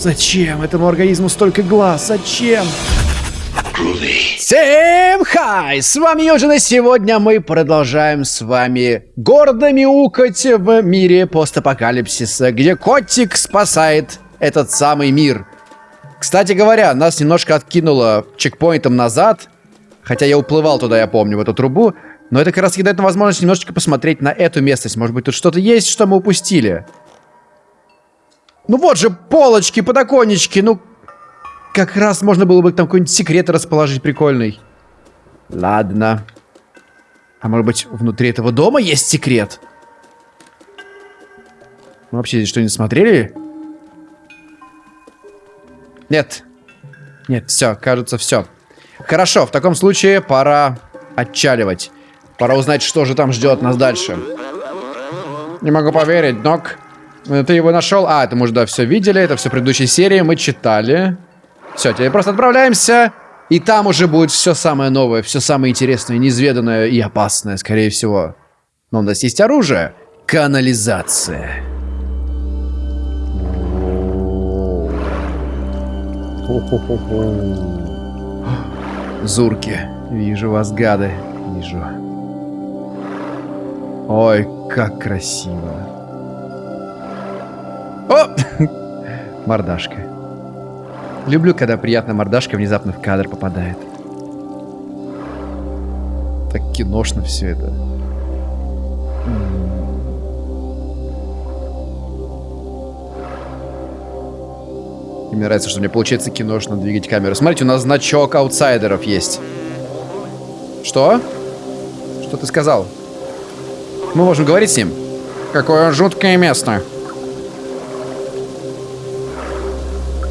Зачем этому организму столько глаз? Зачем? Всем хай! С вами Юджин, и сегодня мы продолжаем с вами гордо мяукать в мире постапокалипсиса, где котик спасает этот самый мир. Кстати говоря, нас немножко откинуло чекпоинтом назад, хотя я уплывал туда, я помню, в эту трубу, но это как раз дает нам возможность немножечко посмотреть на эту местность. Может быть, тут что-то есть, что мы упустили. Ну вот же полочки, подоконнички, ну... Как раз можно было бы там какой-нибудь секрет расположить прикольный. Ладно. А может быть, внутри этого дома есть секрет? Мы вообще здесь что-нибудь смотрели? Нет. Нет, все, кажется, все. Хорошо, в таком случае пора отчаливать. Пора узнать, что же там ждет нас дальше. Не могу поверить, Нок. Ты его нашел? А, это мы уже, да, все видели. Это все предыдущей серии мы читали. Все, теперь просто отправляемся. И там уже будет все самое новое, все самое интересное, неизведанное и опасное, скорее всего. Но у нас есть оружие. Канализация. Зурки. Вижу вас, гады. Вижу. Ой, как красиво. О! Мордашка. Люблю, когда приятная мордашка внезапно в кадр попадает. Так киношно все это. И мне нравится, что мне получается киношно двигать камеру. Смотрите, у нас значок аутсайдеров есть. Что? Что ты сказал? Мы можем говорить с ним. Какое жуткое место.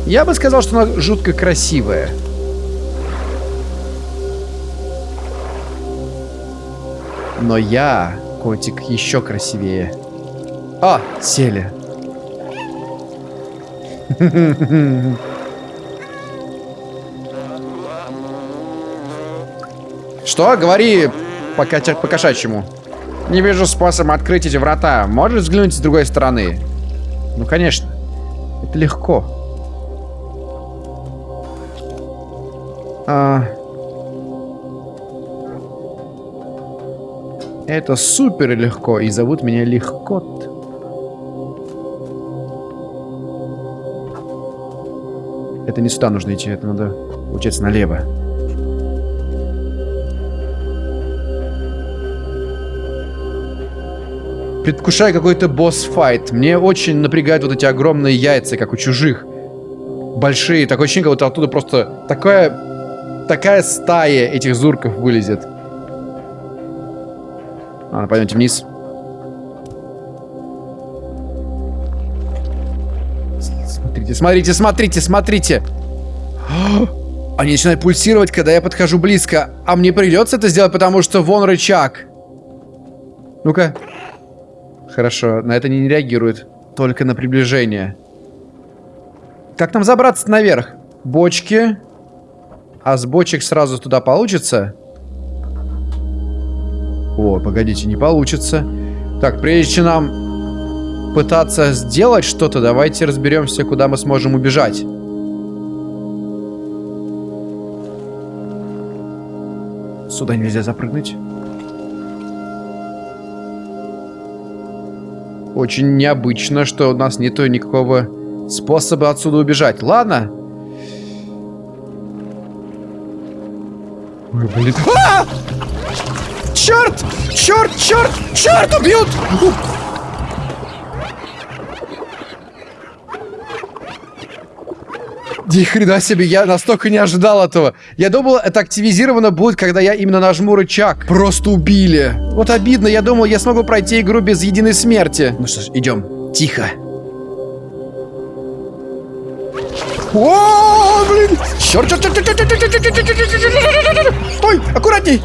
Я бы сказал, что она жутко красивая. Но я, котик, еще красивее. А, сели. Что? Говори по, по кошачьему. Не вижу способа открыть эти врата. Можешь взглянуть с другой стороны? Ну, конечно. Это легко. А... Это супер легко. И зовут меня Легкот. Это не сюда нужно идти. Это надо, получается, налево. Предвкушаю какой-то босс-файт. Мне очень напрягают вот эти огромные яйца, как у чужих. Большие. Такое ощущение, как будто оттуда просто такая... Такая стая этих зурков вылезет. Ладно, пойдемте вниз. Смотрите, смотрите, смотрите, смотрите. Они начинают пульсировать, когда я подхожу близко. А мне придется это сделать, потому что вон рычаг. Ну-ка. Хорошо, на это не реагирует. Только на приближение. Как нам забраться наверх? Бочки. А с бочек сразу туда получится? О, погодите, не получится. Так, прежде чем нам пытаться сделать что-то, давайте разберемся, куда мы сможем убежать. Сюда нельзя запрыгнуть. Очень необычно, что у нас нету никакого способа отсюда убежать. Ладно. Ой, блин. А! Черт! Черт, черт, черт, убьют! Ни хрена себе, я настолько не ожидал этого. Я думал, это активизировано будет, когда я именно нажму рычаг. Просто убили. Вот обидно, я думал, я смогу пройти игру без единой смерти. Ну что ж, идем. Тихо. О, блин! Черт, черт, черт, черт, черт, черт, черт, черт, черт, черт, Стой, аккуратней!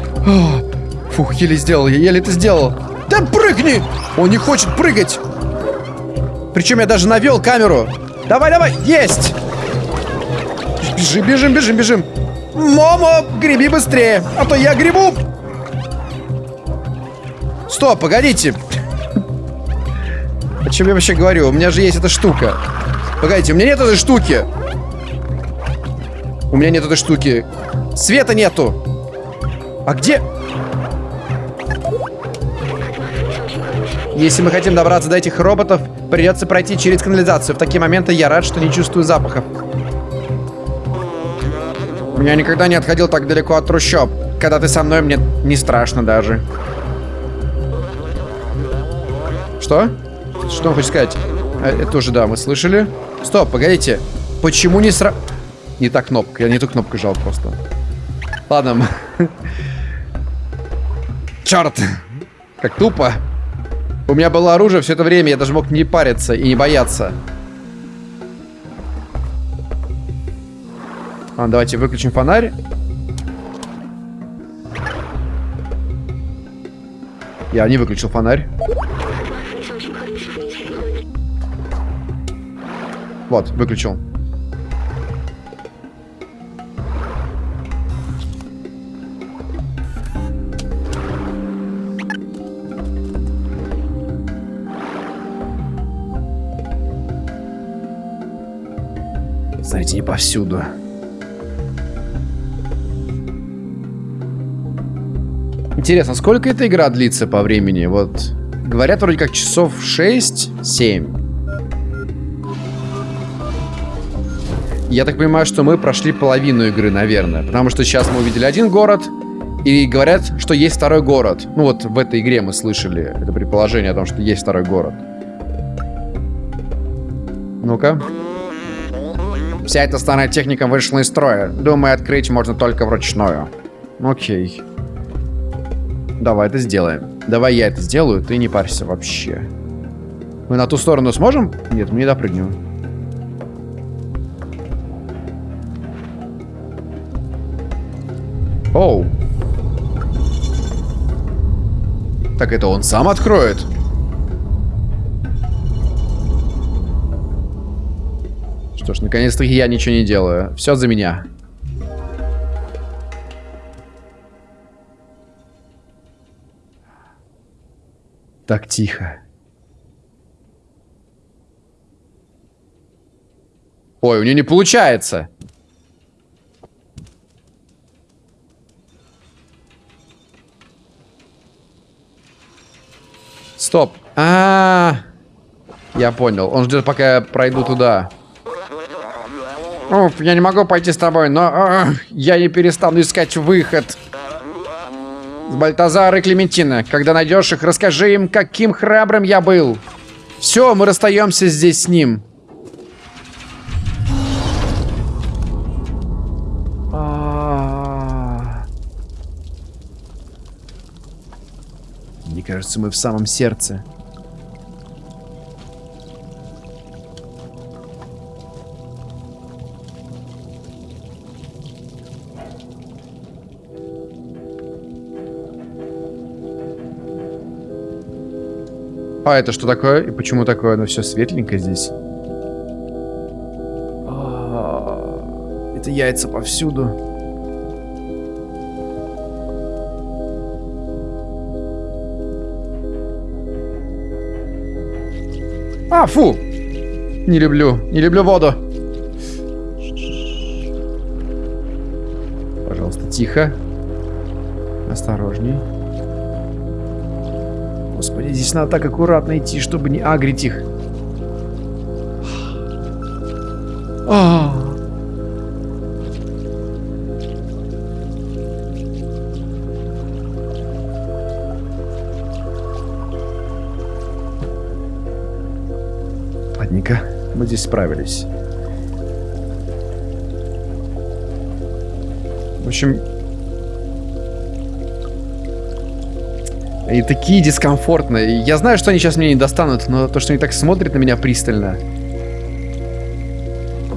Фух, еле сделал, я еле это сделал. Да прыгни! Он не хочет прыгать. Причем я даже навел камеру. Давай, давай, есть! Бежим, бежим, бежим, бежим. Момо, греби быстрее, а то я гребу. Стоп, погодите. О чем я вообще говорю? У меня же есть эта штука. Погодите, у меня нет этой штуки. У меня нет этой штуки. Света нету. А где? Если мы хотим добраться до этих роботов, придется пройти через канализацию. В такие моменты я рад, что не чувствую запахов. Я никогда не отходил так далеко от трущоб. Когда ты со мной, мне не страшно даже. Что? Что он хочет сказать? Э, это уже, да, мы слышали. Стоп, погодите. Почему не сра... Не та кнопка. Я не ту кнопку жал просто. Ладно. Черт. Как тупо. У меня было оружие все это время, я даже мог не париться и не бояться. А, давайте выключим фонарь. Я не выключил фонарь. Вот, выключил. Не повсюду. Интересно, сколько эта игра длится по времени? Вот, говорят, вроде как часов 6-7. Я так понимаю, что мы прошли половину игры, наверное. Потому что сейчас мы увидели один город, и говорят, что есть второй город. Ну вот в этой игре мы слышали это предположение о том, что есть второй город. Ну-ка. Вся эта старая техника вышла из строя. Думаю, открыть можно только вручную. Окей. Давай это сделаем. Давай я это сделаю, ты не парься вообще. Мы на ту сторону сможем? Нет, мы не допрыгнем. Оу. Так это он сам откроет? Что ж, наконец-то я ничего не делаю. Все за меня. Так тихо. Ой, у нее не получается. Стоп. А, -а, а Я понял. Он ждет, пока я пройду туда. Уф, я не могу пойти с тобой, но а, я не перестану искать выход. Бальтазар и Клементина. Когда найдешь их, расскажи им, каким храбрым я был. Все, мы расстаемся здесь с ним. Мне кажется, мы в самом сердце. А это что такое? И почему такое? Оно все светленькое здесь. А, это яйца повсюду. А, фу! Не люблю. Не люблю воду. Пожалуйста, тихо. Осторожней. Господи, здесь надо так аккуратно идти, чтобы не агрить их. А -а -а. Справились. В общем, И такие дискомфортные. Я знаю, что они сейчас меня не достанут, но то, что они так смотрят на меня пристально.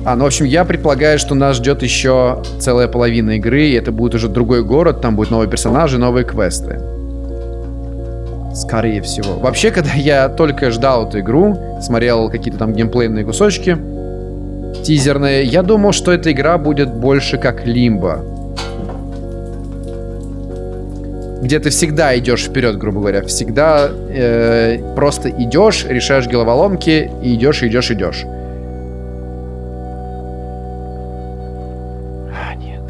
А, ну, в общем, я предполагаю, что нас ждет еще целая половина игры, и это будет уже другой город, там будут новые персонажи, новые квесты скорее всего. Вообще, когда я только ждал эту игру, смотрел какие-то там геймплейные кусочки, тизерные, я думал, что эта игра будет больше как Лимбо. Где ты всегда идешь вперед, грубо говоря. Всегда э, просто идешь, решаешь головоломки, и идешь, идешь, идешь. А, нет,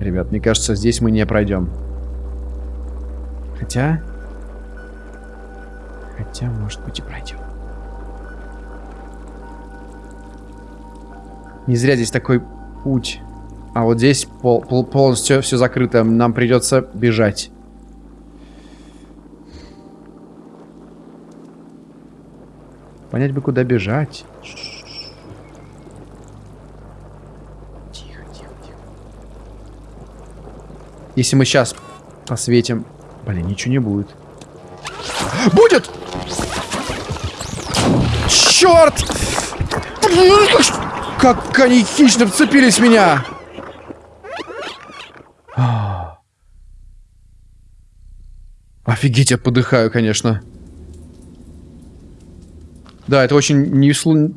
Ребят, мне кажется, здесь мы не пройдем. Хотя... Хотя, может быть, и пройдем. Не зря здесь такой путь. А вот здесь пол пол полностью все закрыто. Нам придется бежать. Понять бы, куда бежать. Тихо, тихо, тихо. Если мы сейчас посветим... Блин, ничего не будет. Будет! Черт! Как они хищно вцепились в меня! Офигеть, я подыхаю, конечно. Да, это очень не слу...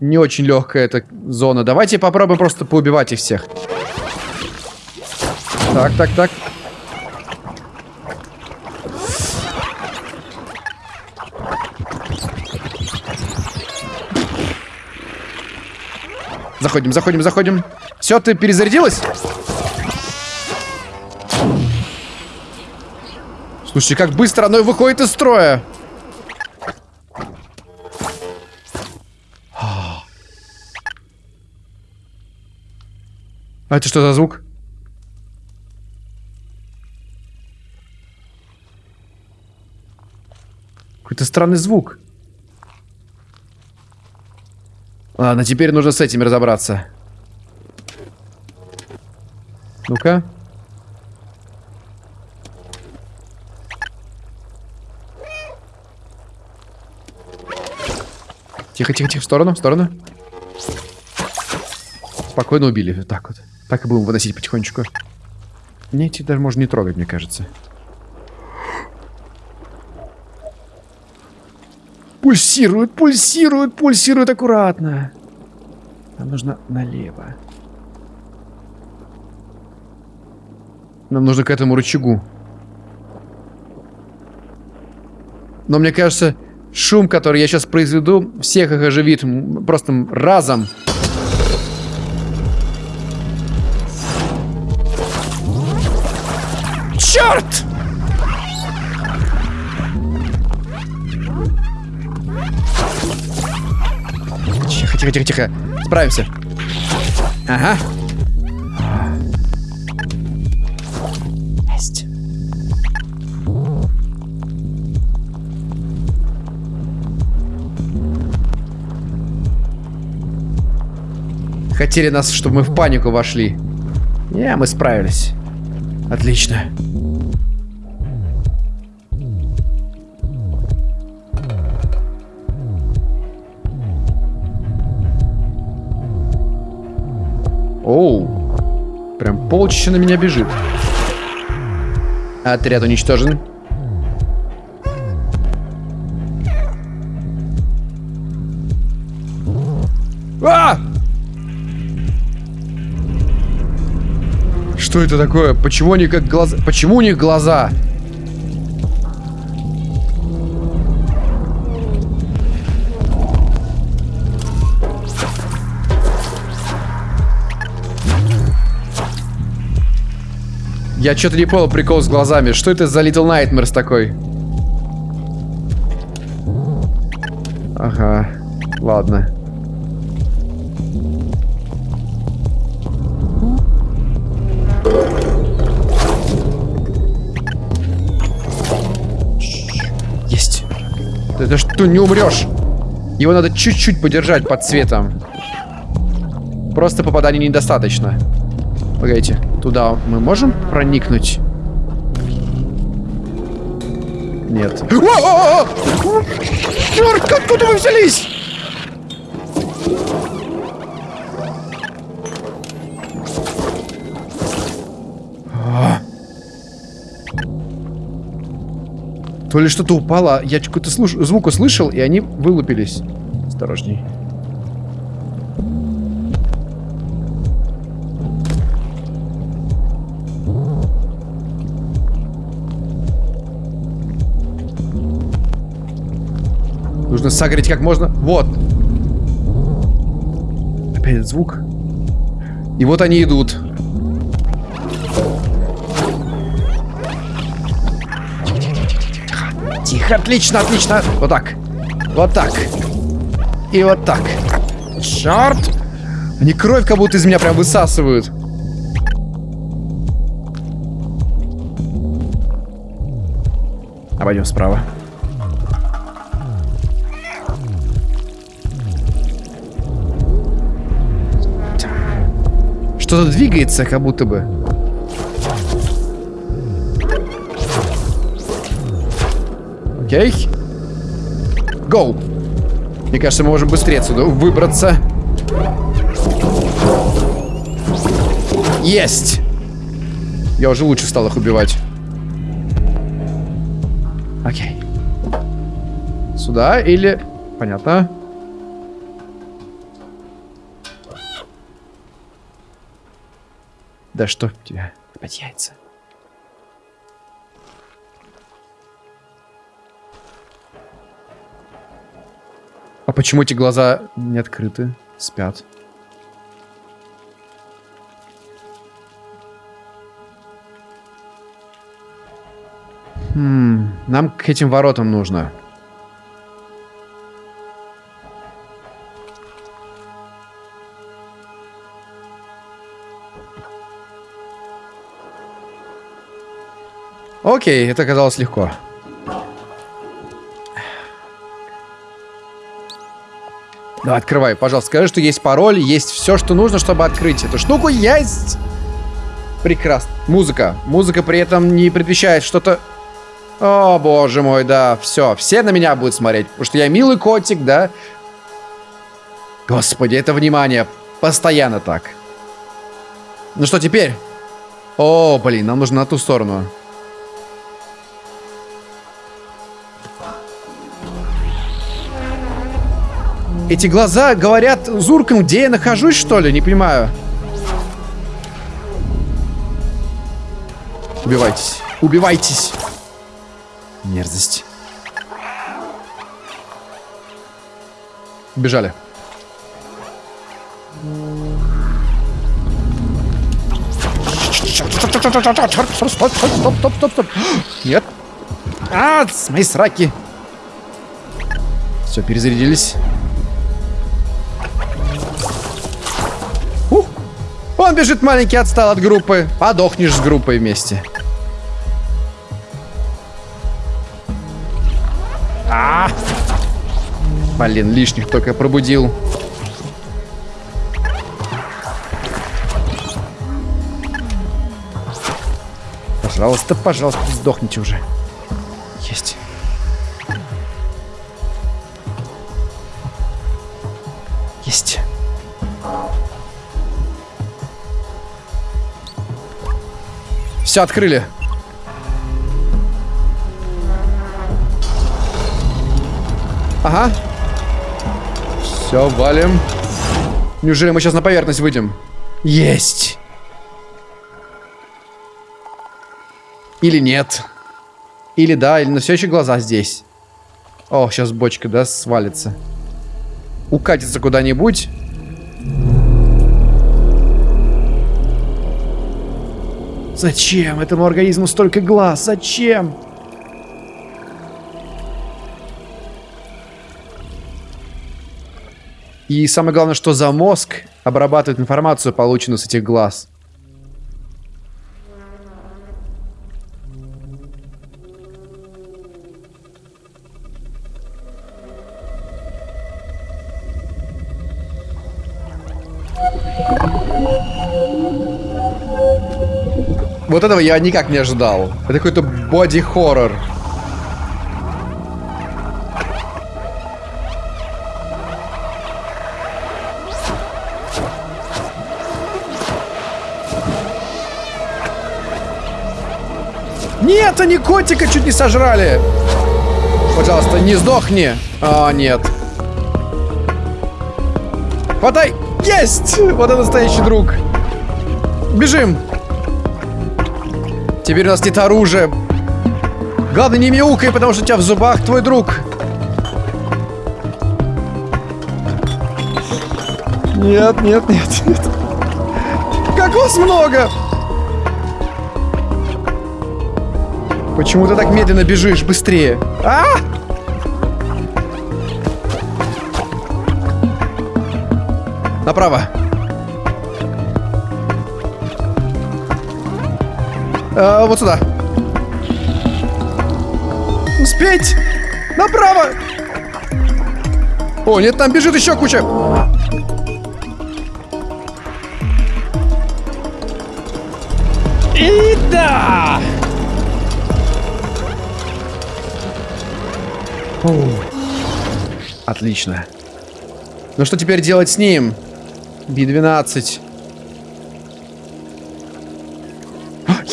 Не очень легкая эта зона. Давайте попробуем просто поубивать их всех. Так, так, так. Заходим, заходим, заходим. Все, ты перезарядилась? Слушай, как быстро оно выходит из строя. А это что за звук? Какой-то странный звук. Ладно, теперь нужно с этим разобраться. Ну-ка. Тихо, тихо, тихо, в сторону, в сторону. Спокойно убили. Так вот. Так и будем выносить потихонечку. Мне эти даже можно не трогать, мне кажется. Пульсирует, пульсирует, пульсирует аккуратно. Нам нужно налево. Нам нужно к этому рычагу. Но мне кажется, шум, который я сейчас произведу, всех их оживит просто разом. Черт! Тихо, тихо, тихо. Справимся. Ага. Есть. Хотели нас, чтобы мы в панику вошли. Не, мы справились. Отлично. Полчища на меня бежит. Отряд уничтожен. А! Что это такое? Почему они как глаза... Почему у них глаза? Я что-то не понял прикол с глазами. Что это за Little Nightmares такой? Ага. Ладно. Есть. Это что, не умрешь? Его надо чуть-чуть подержать под цветом. Просто попаданий недостаточно. Погодите, туда мы можем проникнуть? Нет. Черт, откуда вы взялись? То ли что-то упало, я какой-то звук услышал, и они вылупились. Осторожней. нужно сагрить как можно... Вот. Опять этот звук. И вот они идут. Тихо, отлично, отлично. Вот так. Вот так. И вот так. Черт! Они кровь как будто из меня прям высасывают. А пойдем справа. Что-то двигается, как будто бы. Окей. Гоу. Мне кажется, мы можем быстрее отсюда выбраться. Есть! Я уже лучше стал их убивать. Окей. Сюда или... Понятно. Да что у тебя? Опять яйца. А почему эти глаза не открыты? Спят. Хм, нам к этим воротам нужно. Окей, это оказалось легко. Да, открывай, пожалуйста. Скажи, что есть пароль, есть все, что нужно, чтобы открыть эту штуку. Есть! Прекрасно. Музыка. Музыка при этом не предвещает что-то... О, боже мой, да, все. Все на меня будут смотреть, потому что я милый котик, да? Господи, это внимание. Постоянно так. Ну что теперь? О, блин, нам нужно на ту сторону. Эти глаза говорят Зуркам, где я нахожусь, что ли? Не понимаю. Убивайтесь. Убивайтесь. Мерзость. Бежали. Нет. А, мои сраки. Все, перезарядились. Он бежит маленький, отстал от группы. Подохнешь с группой вместе. А, Блин, лишних только пробудил. Пожалуйста, пожалуйста, сдохните уже. Есть. Есть. Все, открыли. Ага. Все, валим. Неужели мы сейчас на поверхность выйдем? Есть. Или нет. Или да, или но все еще глаза здесь. О, сейчас бочка, да, свалится. Укатится куда-нибудь. Зачем этому организму столько глаз? Зачем? И самое главное, что за мозг обрабатывает информацию, полученную с этих глаз. Вот этого я никак не ожидал. Это какой-то боди-хоррор. Нет, они котика чуть не сожрали. Пожалуйста, не сдохни. А, нет. Хватай. Есть! Вот это настоящий друг. Бежим. Теперь у нас нет оружия. Главное, не мяукай, потому что у тебя в зубах твой друг. Нет, нет, нет, нет. Как вас много! Почему ты так медленно бежишь? Быстрее. А! Направо. А, вот сюда. Успеть! Направо! О, нет, там бежит еще куча. И да! Отлично. Ну что теперь делать с ним? Би-12.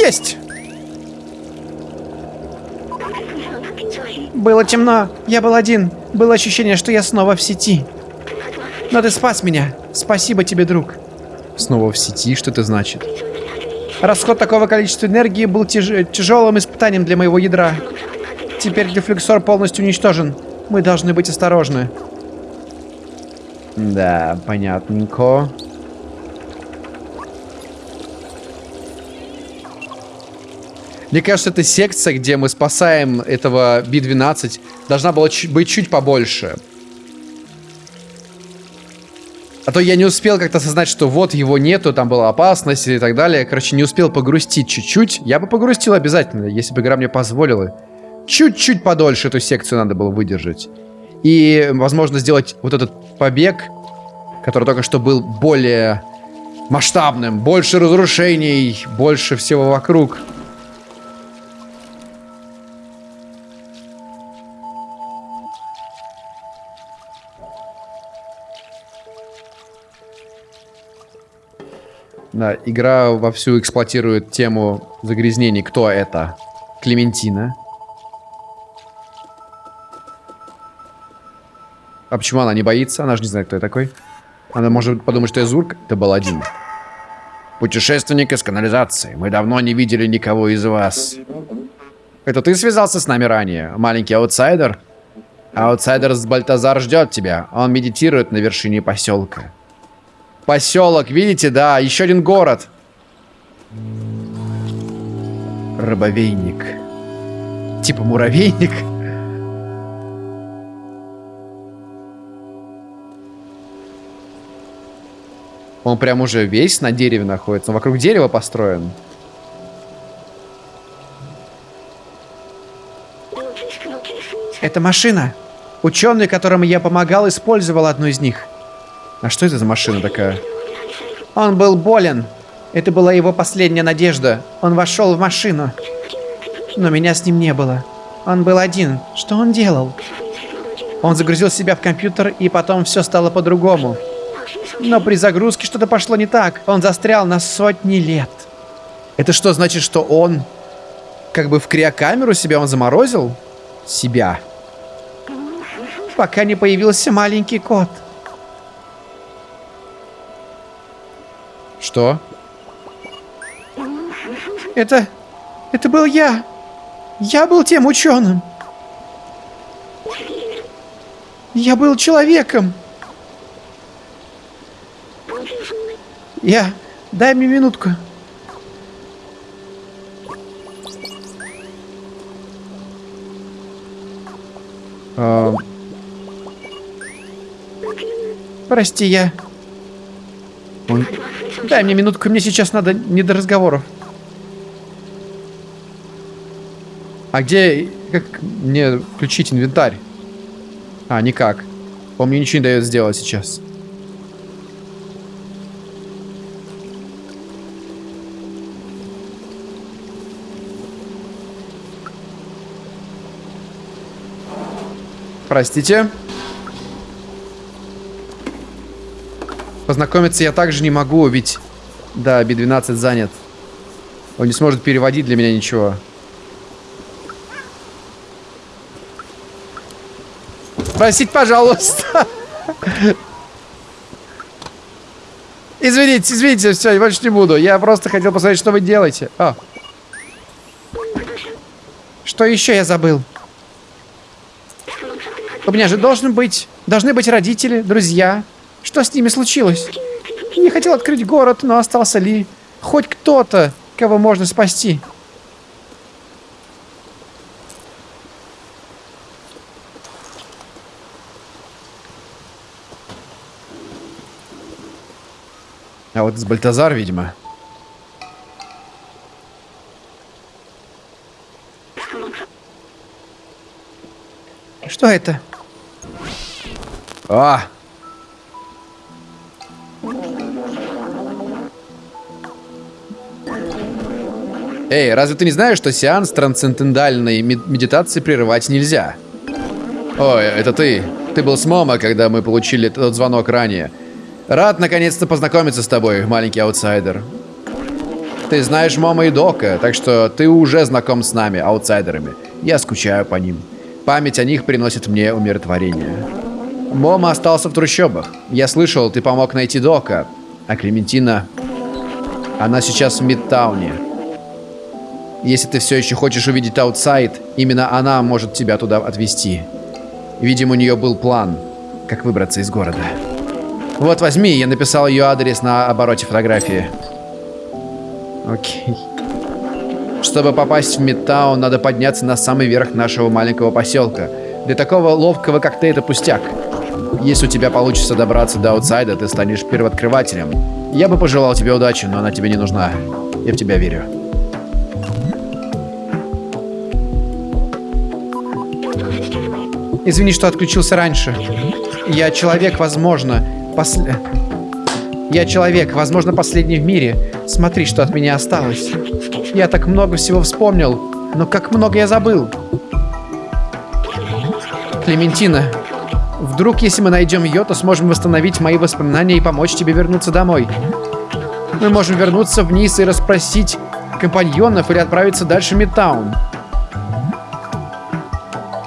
Есть! Было темно. Я был один. Было ощущение, что я снова в сети. Но ты спас меня. Спасибо тебе, друг. Снова в сети? Что это значит? Расход такого количества энергии был тяж тяжелым испытанием для моего ядра. Теперь дефлексор полностью уничтожен. Мы должны быть осторожны. Да, понятненько. Мне кажется, эта секция, где мы спасаем этого Би-12, должна была быть чуть побольше. А то я не успел как-то осознать, что вот его нету, там была опасность и так далее. Короче, не успел погрустить чуть-чуть. Я бы погрустил обязательно, если бы игра мне позволила. Чуть-чуть подольше эту секцию надо было выдержать. И, возможно, сделать вот этот побег, который только что был более масштабным. Больше разрушений, больше всего вокруг. Да, игра вовсю эксплуатирует тему загрязнений. Кто это? Клементина. А почему она не боится? Она же не знает, кто я такой. Она может подумать, что я Зурк. Это был один. Путешественник из канализации. Мы давно не видели никого из вас. Это ты связался с нами ранее, маленький аутсайдер? Аутсайдер с Бальтазар ждет тебя. Он медитирует на вершине поселка. Поселок, видите, да, еще один город. Рыбовейник. Типа муравейник. Он прям уже весь на дереве находится. Он вокруг дерева построен. Это машина. Ученый, которому я помогал, использовал одну из них. А что это за машина такая? Он был болен. Это была его последняя надежда. Он вошел в машину. Но меня с ним не было. Он был один. Что он делал? Он загрузил себя в компьютер, и потом все стало по-другому. Но при загрузке что-то пошло не так. Он застрял на сотни лет. Это что, значит, что он как бы в криокамеру себя он заморозил? Себя. Пока не появился маленький кот. Что? Это... Это был я. Я был тем ученым. Я был человеком. Я... Дай мне минутку. А... Прости, я... Он... Дай мне минутку, мне сейчас надо не до разговоров. А где... Как мне включить инвентарь? А, никак. Он мне ничего не дает сделать сейчас. Простите. Познакомиться я также не могу, ведь... Да, Би-12 занят. Он не сможет переводить для меня ничего. Простите, пожалуйста. Извините, извините, все, я больше не буду. Я просто хотел посмотреть, что вы делаете. О. Что еще я забыл? У меня же должен быть... Должны быть родители, друзья, что с ними случилось? Не хотел открыть город, но остался Ли. Хоть кто-то, кого можно спасти. А вот с Бальтазар, видимо. Что это? А, Эй, разве ты не знаешь, что сеанс трансцендентальной медитации прерывать нельзя? Ой, это ты. Ты был с Момо, когда мы получили этот звонок ранее. Рад наконец-то познакомиться с тобой, маленький аутсайдер. Ты знаешь Момо и Дока, так что ты уже знаком с нами, аутсайдерами. Я скучаю по ним. Память о них приносит мне умиротворение. Момо остался в трущобах. Я слышал, ты помог найти Дока. А Клементина... Она сейчас в Мидтауне. Если ты все еще хочешь увидеть outside, именно она может тебя туда отвезти. Видимо, у нее был план, как выбраться из города. Вот, возьми, я написал ее адрес на обороте фотографии. Окей. Чтобы попасть в Мидтаун, надо подняться на самый верх нашего маленького поселка. Для такого ловкого, как ты, это пустяк. Если у тебя получится добраться до аутсайда, ты станешь первооткрывателем. Я бы пожелал тебе удачи, но она тебе не нужна. Я в тебя верю. Извини, что отключился раньше. Я человек, возможно, после... Я человек, возможно, последний в мире. Смотри, что от меня осталось. Я так много всего вспомнил, но как много я забыл. Клементина, вдруг, если мы найдем ее, то сможем восстановить мои воспоминания и помочь тебе вернуться домой. Мы можем вернуться вниз и расспросить компаньонов или отправиться дальше в Мидтаун.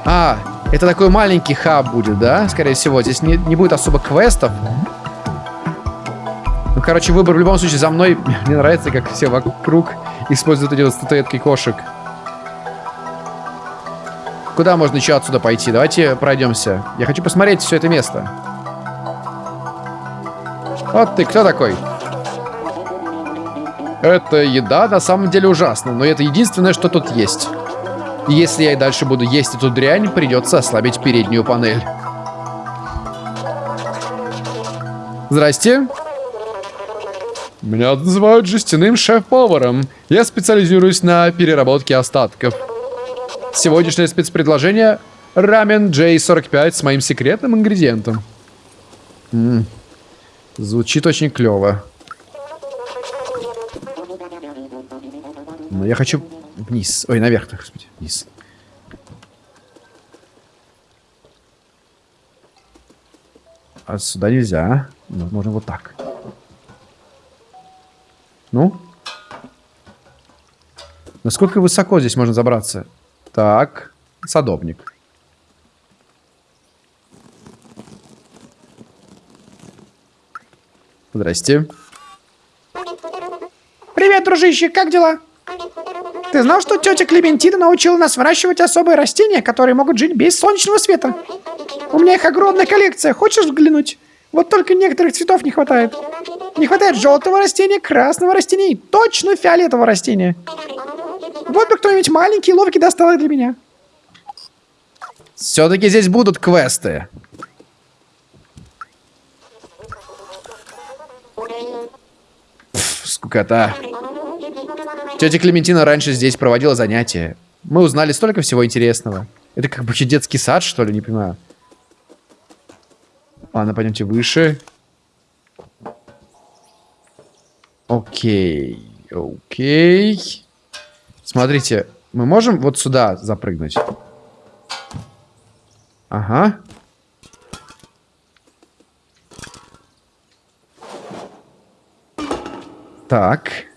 А, это такой маленький хаб будет, да? Скорее всего, здесь не, не будет особо квестов. Ну, короче, выбор в любом случае за мной. Мне нравится, как все вокруг используют эти вот статуэтки кошек. Куда можно еще отсюда пойти? Давайте пройдемся. Я хочу посмотреть все это место. Вот ты, кто такой? Это еда на самом деле ужасна, но это единственное, что тут есть. Если я и дальше буду есть эту дрянь, придется ослабить переднюю панель. Здрасте. Меня называют жестяным шеф-поваром. Я специализируюсь на переработке остатков. Сегодняшнее спецпредложение – рамен J45 с моим секретным ингредиентом. М -м. Звучит очень клево. Но я хочу Вниз. Ой, наверх, так господи. Вниз. А сюда нельзя. Ну, можно вот так. Ну? Насколько высоко здесь можно забраться? Так. Садовник. Здрасте. Привет, дружище, как дела? Ты знал, что тетя Клементина научила нас выращивать особые растения, которые могут жить без солнечного света? У меня их огромная коллекция. Хочешь взглянуть? Вот только некоторых цветов не хватает. Не хватает желтого растения, красного растения и точно фиолетового растения. Вот бы кто-нибудь маленький и ловкий достал для меня. Все-таки здесь будут квесты. Пф, скукота. Тетя Клементина раньше здесь проводила занятия. Мы узнали столько всего интересного. Это как бы детский сад, что ли, не понимаю. Ладно, пойдемте выше. Окей. Окей. Смотрите, мы можем вот сюда запрыгнуть? Ага. Так.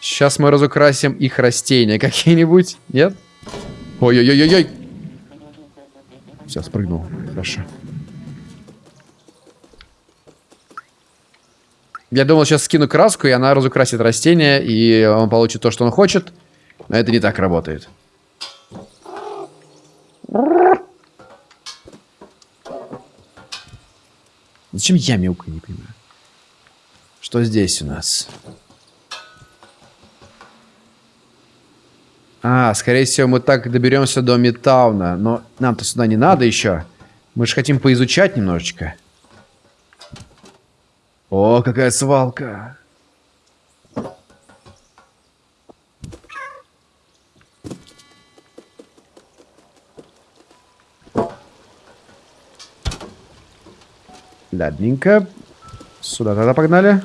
Сейчас мы разукрасим их растения какие-нибудь. Нет? Ой-ой-ой-ой-ой. Все, спрыгнул. Хорошо. Я думал, сейчас скину краску, и она разукрасит растение, и он получит то, что он хочет. Но это не так работает. Зачем я мяукаю, не понимаю. Что здесь у нас? А, скорее всего, мы так доберемся до Мидтауна. Но нам-то сюда не надо еще. Мы же хотим поизучать немножечко. О, какая свалка. Ладненько. Сюда тогда погнали.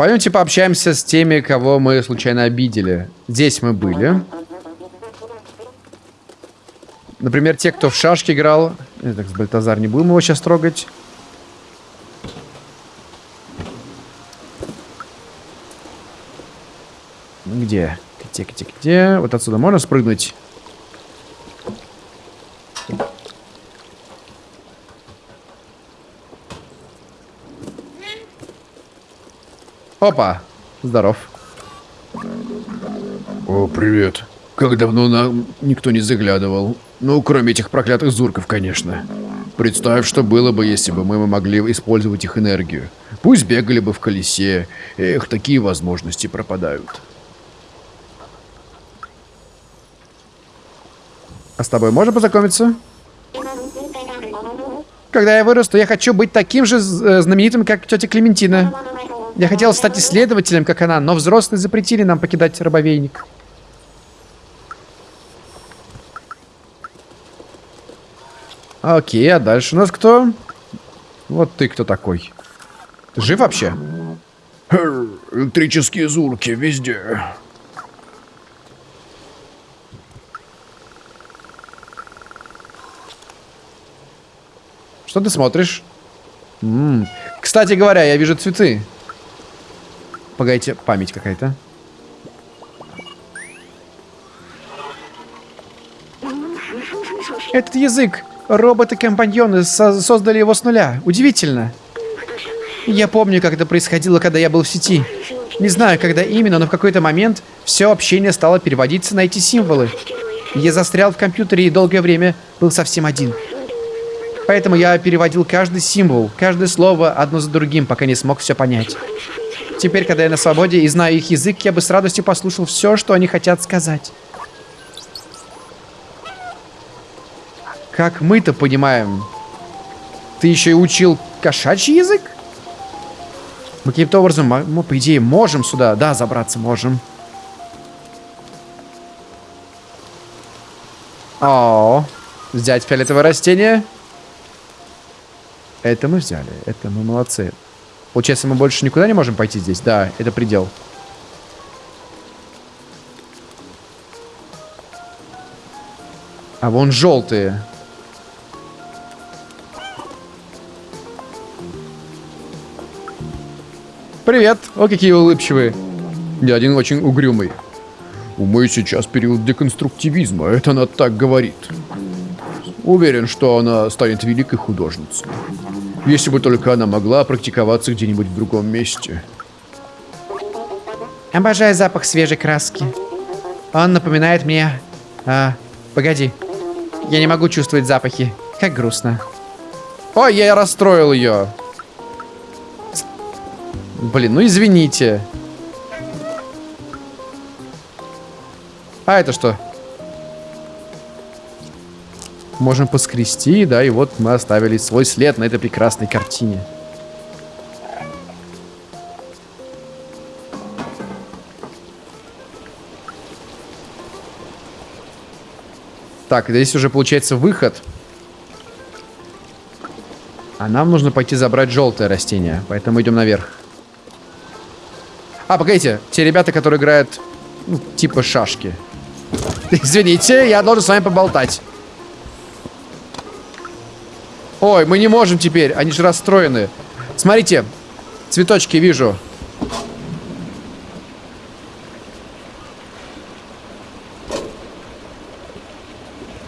Пойдемте пообщаемся с теми, кого мы случайно обидели. Здесь мы были. Например, те, кто в шашки играл. Так, с Бальтазар не будем его сейчас трогать. Где? Где, где, где? Вот отсюда можно спрыгнуть? Опа! Здоров. О, привет. Как давно нам никто не заглядывал. Ну, кроме этих проклятых зурков, конечно. Представь, что было бы, если бы мы могли использовать их энергию. Пусть бегали бы в колесе. Эх, такие возможности пропадают. А с тобой можно познакомиться? Когда я вырасту, я хочу быть таким же э, знаменитым, как тетя Клементина. Я хотел стать исследователем, как она, но взрослые запретили нам покидать рабовейник. Окей, а дальше у нас кто? Вот ты кто такой? Ты жив вообще? Электрические зурки везде. Что ты смотришь? М -м. Кстати говоря, я вижу цветы. Погодите, память какая-то. Этот язык. Роботы-компаньоны со создали его с нуля. Удивительно. Я помню, как это происходило, когда я был в сети. Не знаю, когда именно, но в какой-то момент все общение стало переводиться на эти символы. Я застрял в компьютере и долгое время был совсем один. Поэтому я переводил каждый символ, каждое слово одно за другим, пока не смог все понять. Теперь, когда я на свободе и знаю их язык, я бы с радостью послушал все, что они хотят сказать. Как мы-то понимаем? Ты еще и учил кошачий язык? Мы каким-то образом, мы, по идее, можем сюда, да, забраться можем. О, взять фиолетовое растение. Это мы взяли, это мы молодцы. Получается, мы больше никуда не можем пойти здесь? Да, это предел. А вон желтые. Привет. О, какие улыбчивые. И один очень угрюмый. У Мы сейчас период деконструктивизма, это она так говорит. Уверен, что она станет великой художницей. Если бы только она могла практиковаться где-нибудь в другом месте. Обожаю запах свежей краски. Он напоминает мне... А, погоди. Я не могу чувствовать запахи. Как грустно. Ой, я расстроил ее. Блин, ну извините. А это что? Можем поскрести, да, и вот мы оставили свой след на этой прекрасной картине. Так, здесь уже получается выход. А нам нужно пойти забрать желтое растение, поэтому идем наверх. А, погодите, те ребята, которые играют, ну, типа шашки. Извините, я должен с вами поболтать. Ой, мы не можем теперь. Они же расстроены. Смотрите. Цветочки вижу.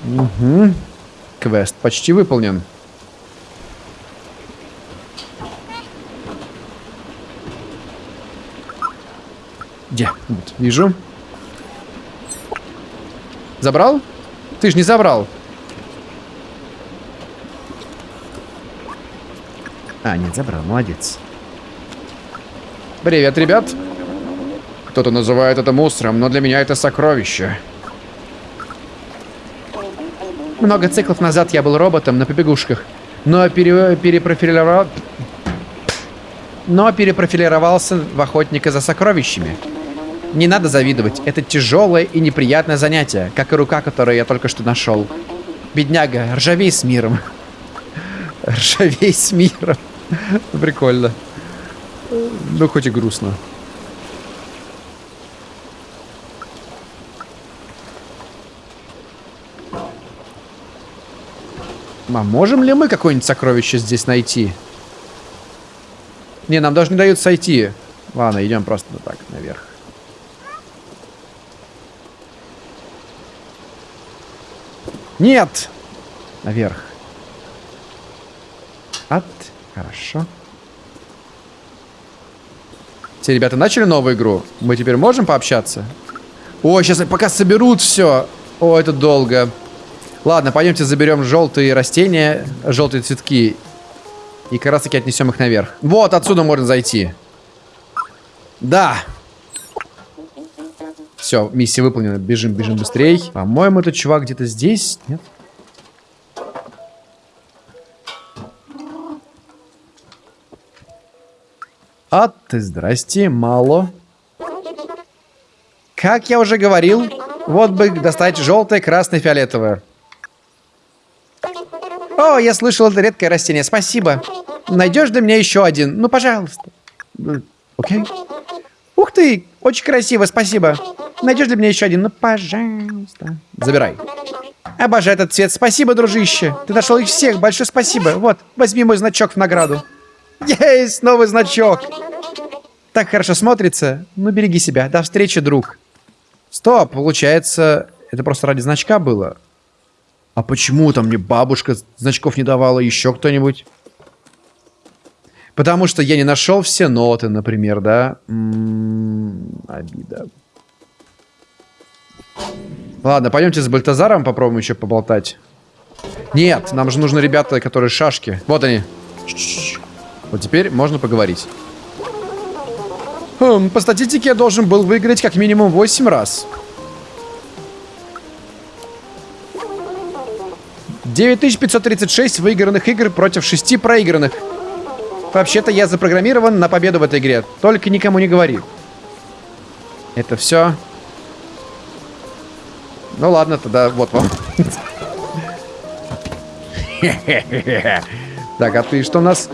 Угу. Квест почти выполнен. Где? Вот, вижу. Забрал? Ты ж не забрал. А, нет, забрал, молодец. Привет, ребят. Кто-то называет это мусором, но для меня это сокровище. Много циклов назад я был роботом на побегушках, но пере перепрофилировал... Но перепрофилировался в охотника за сокровищами. Не надо завидовать, это тяжелое и неприятное занятие, как и рука, которую я только что нашел. Бедняга, ржавей с миром. Ржавей с миром. Прикольно. Ну, хоть и грустно. А можем ли мы какое-нибудь сокровище здесь найти? Не, нам даже не дают сойти. Ладно, идем просто так, наверх. Нет! Наверх. Хорошо. Все, ребята, начали новую игру? Мы теперь можем пообщаться? О, сейчас пока соберут все. О, это долго. Ладно, пойдемте заберем желтые растения, желтые цветки. И как раз таки отнесем их наверх. Вот, отсюда можно зайти. Да. Все, миссия выполнена. Бежим, бежим быстрее. По-моему, этот чувак где-то здесь. Нет? А ты здрасте, мало. Как я уже говорил, вот бы достать желтое, красное, фиолетовое. О, я слышал это редкое растение. Спасибо. Найдешь для меня еще один? Ну, пожалуйста. Окей. Ух ты, очень красиво, спасибо. Найдешь для меня еще один? Ну, пожалуйста. Забирай. Обожаю этот цвет. Спасибо, дружище. Ты нашел их всех. Большое спасибо. Вот, возьми мой значок в награду. Есть, новый значок. Так хорошо смотрится. Ну, береги себя. До встречи, друг. Стоп, получается, это просто ради значка было. А почему там мне бабушка значков не давала, еще кто-нибудь? Потому что я не нашел все ноты, например, да? М -м -м, обида. Ладно, пойдемте с Бальтазаром попробуем еще поболтать. Нет, нам же нужны ребята, которые шашки. Вот они. Ч -ч -ч. Вот теперь можно поговорить. Хм, по статистике я должен был выиграть как минимум 8 раз. 9536 выигранных игр против 6 проигранных. Вообще-то я запрограммирован на победу в этой игре. Только никому не говори. Это все. Ну ладно, тогда вот вам. Так, а ты что у нас?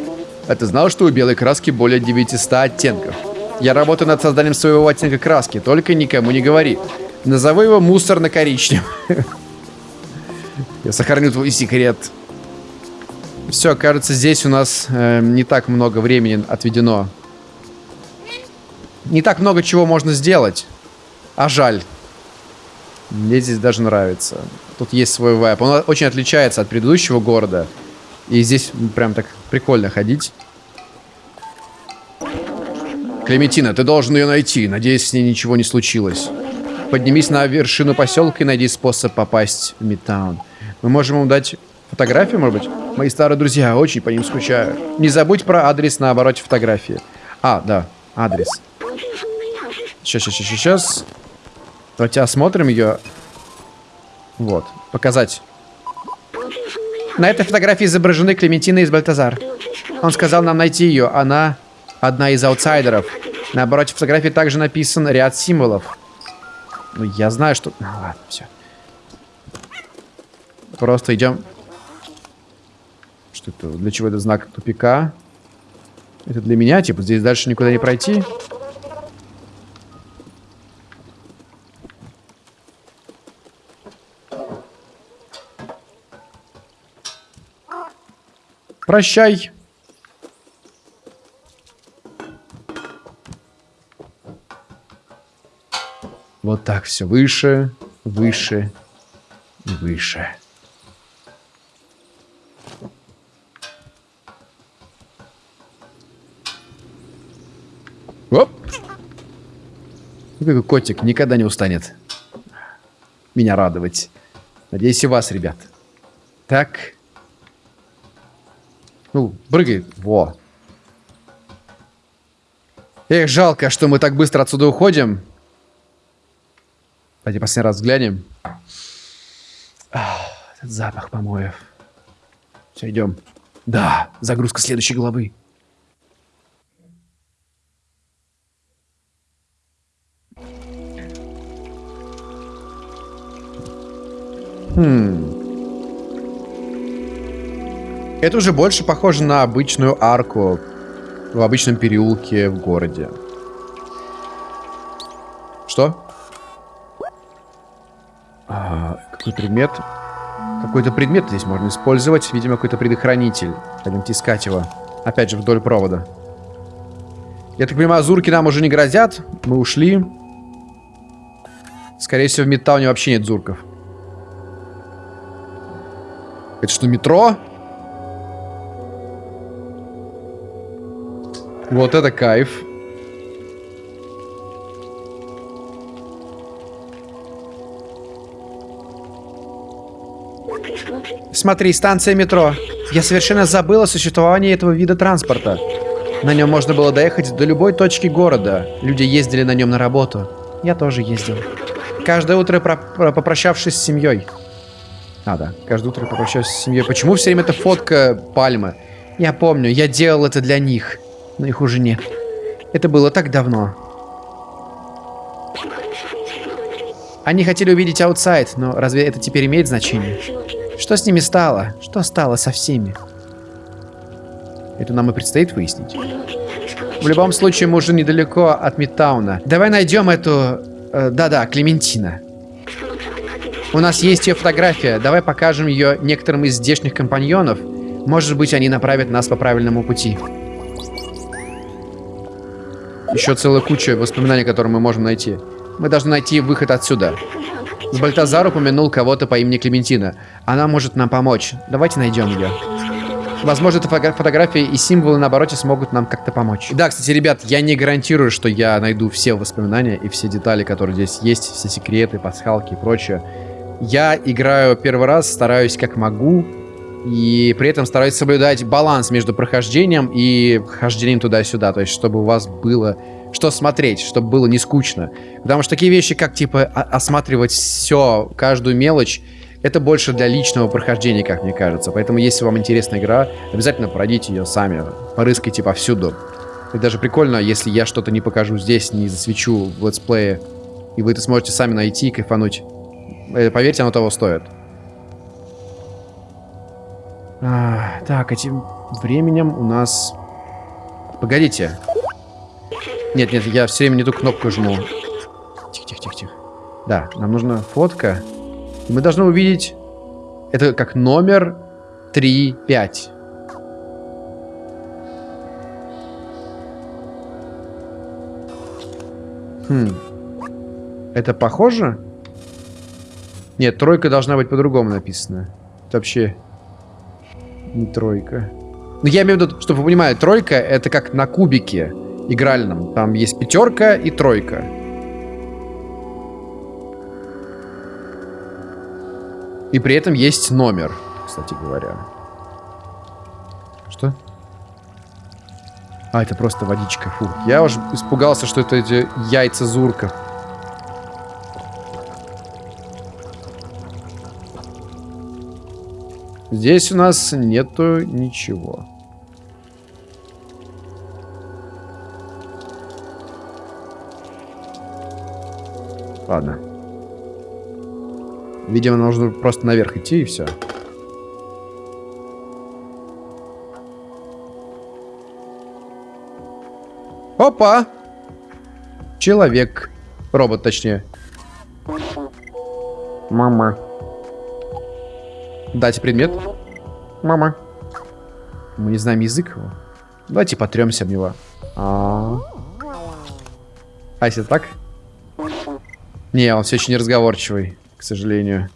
А ты знал, что у белой краски более 900 оттенков? Я работаю над созданием своего оттенка краски, только никому не говори. Назову его мусорно-коричневым. Я сохраню твой секрет. Все, кажется, здесь у нас э, не так много времени отведено. Не так много чего можно сделать. А жаль. Мне здесь даже нравится. Тут есть свой вайп. Он очень отличается от предыдущего города. И здесь прям так прикольно ходить. Клементина, ты должен ее найти. Надеюсь, с ней ничего не случилось. Поднимись на вершину поселка и найди способ попасть в Мидтаун. Мы можем ему дать фотографию, может быть? Мои старые друзья, очень по ним скучаю. Не забудь про адрес на обороте фотографии. А, да, адрес. Сейчас, сейчас, сейчас, сейчас. Давайте осмотрим ее. Вот, показать. На этой фотографии изображены Клементина из Бальтазар. Он сказал нам найти ее. Она одна из аутсайдеров. На обороте фотографии также написан ряд символов. Ну, я знаю, что... Ну, ладно, все. Просто идем... Что это? Для чего это знак тупика? Это для меня? Типа, здесь дальше никуда не пройти? Прощай. Вот так все выше, выше и выше. Оп! Какой котик никогда не устанет меня радовать. Надеюсь, и вас, ребят. Так. Ну, прыгай. Во. Эх, жалко, что мы так быстро отсюда уходим. Давайте последний раз взглянем. Ах, этот запах помоев. Все, идем. Да, загрузка следующей главы. Хм. Это уже больше похоже на обычную арку в обычном переулке в городе. Что? А, какой предмет? Какой-то предмет здесь можно использовать. Видимо, какой-то предохранитель. Пойдемте искать его. Опять же, вдоль провода. Я так понимаю, зурки нам уже не грозят. Мы ушли. Скорее всего, в Мидтауне вообще нет зурков. Это что, метро? Вот это кайф. Смотри, станция метро. Я совершенно забыл о существовании этого вида транспорта. На нем можно было доехать до любой точки города. Люди ездили на нем на работу. Я тоже ездил. Каждое утро попрощавшись с семьей. Да. Каждое утро попрощаюсь с семьей. Почему все время эта фотка пальмы? Я помню, я делал это для них. Но их уже нет. Это было так давно. Они хотели увидеть аутсайд, но разве это теперь имеет значение? Что с ними стало? Что стало со всеми? Это нам и предстоит выяснить. В любом случае, мы уже недалеко от Мидтауна. Давай найдем эту... Э, да-да, э, Клементина. У нас есть ее фотография. Давай покажем ее некоторым из здешних компаньонов. Может быть, они направят нас по правильному пути. Еще целая куча воспоминаний, которые мы можем найти. Мы должны найти выход отсюда. Бальтазар упомянул кого-то по имени Клементина. Она может нам помочь. Давайте найдем ее. Возможно, эта фотография и символы на обороте смогут нам как-то помочь. Да, кстати, ребят, я не гарантирую, что я найду все воспоминания и все детали, которые здесь есть, все секреты, пасхалки и прочее. Я играю первый раз, стараюсь как могу, и при этом стараюсь соблюдать баланс между прохождением и хождением туда-сюда, то есть чтобы у вас было что смотреть, чтобы было не скучно. Потому что такие вещи, как типа осматривать все, каждую мелочь, это больше для личного прохождения, как мне кажется. Поэтому, если вам интересна игра, обязательно пройдите ее сами, порыскайте повсюду. И даже прикольно, если я что-то не покажу здесь, не засвечу в летсплее, и вы это сможете сами найти и кайфануть. Э, поверьте, оно того стоит. А, так, этим временем у нас... Погодите. Нет, нет, я все время не ту кнопку жму. Тихо, тихо, тихо, тихо. Да, нам нужна фотка. И мы должны увидеть... Это как номер 3-5. Хм. Это похоже? Нет, тройка должна быть по-другому написана. Это вообще не тройка. Ну, я имею в виду, чтобы вы понимали, тройка это как на кубике игральном. Там есть пятерка и тройка. И при этом есть номер, кстати говоря. Что? А, это просто водичка. Фу. Я уже испугался, что это эти яйца зурков. Здесь у нас нету ничего. Ладно. Видимо, нужно просто наверх идти и все. Опа! Человек. Робот, точнее. Мама. Дайте предмет. Мама. Мы не знаем язык его. Давайте потремся в него. А, -а, -а. а если так? Не, он все еще не разговорчивый, к сожалению.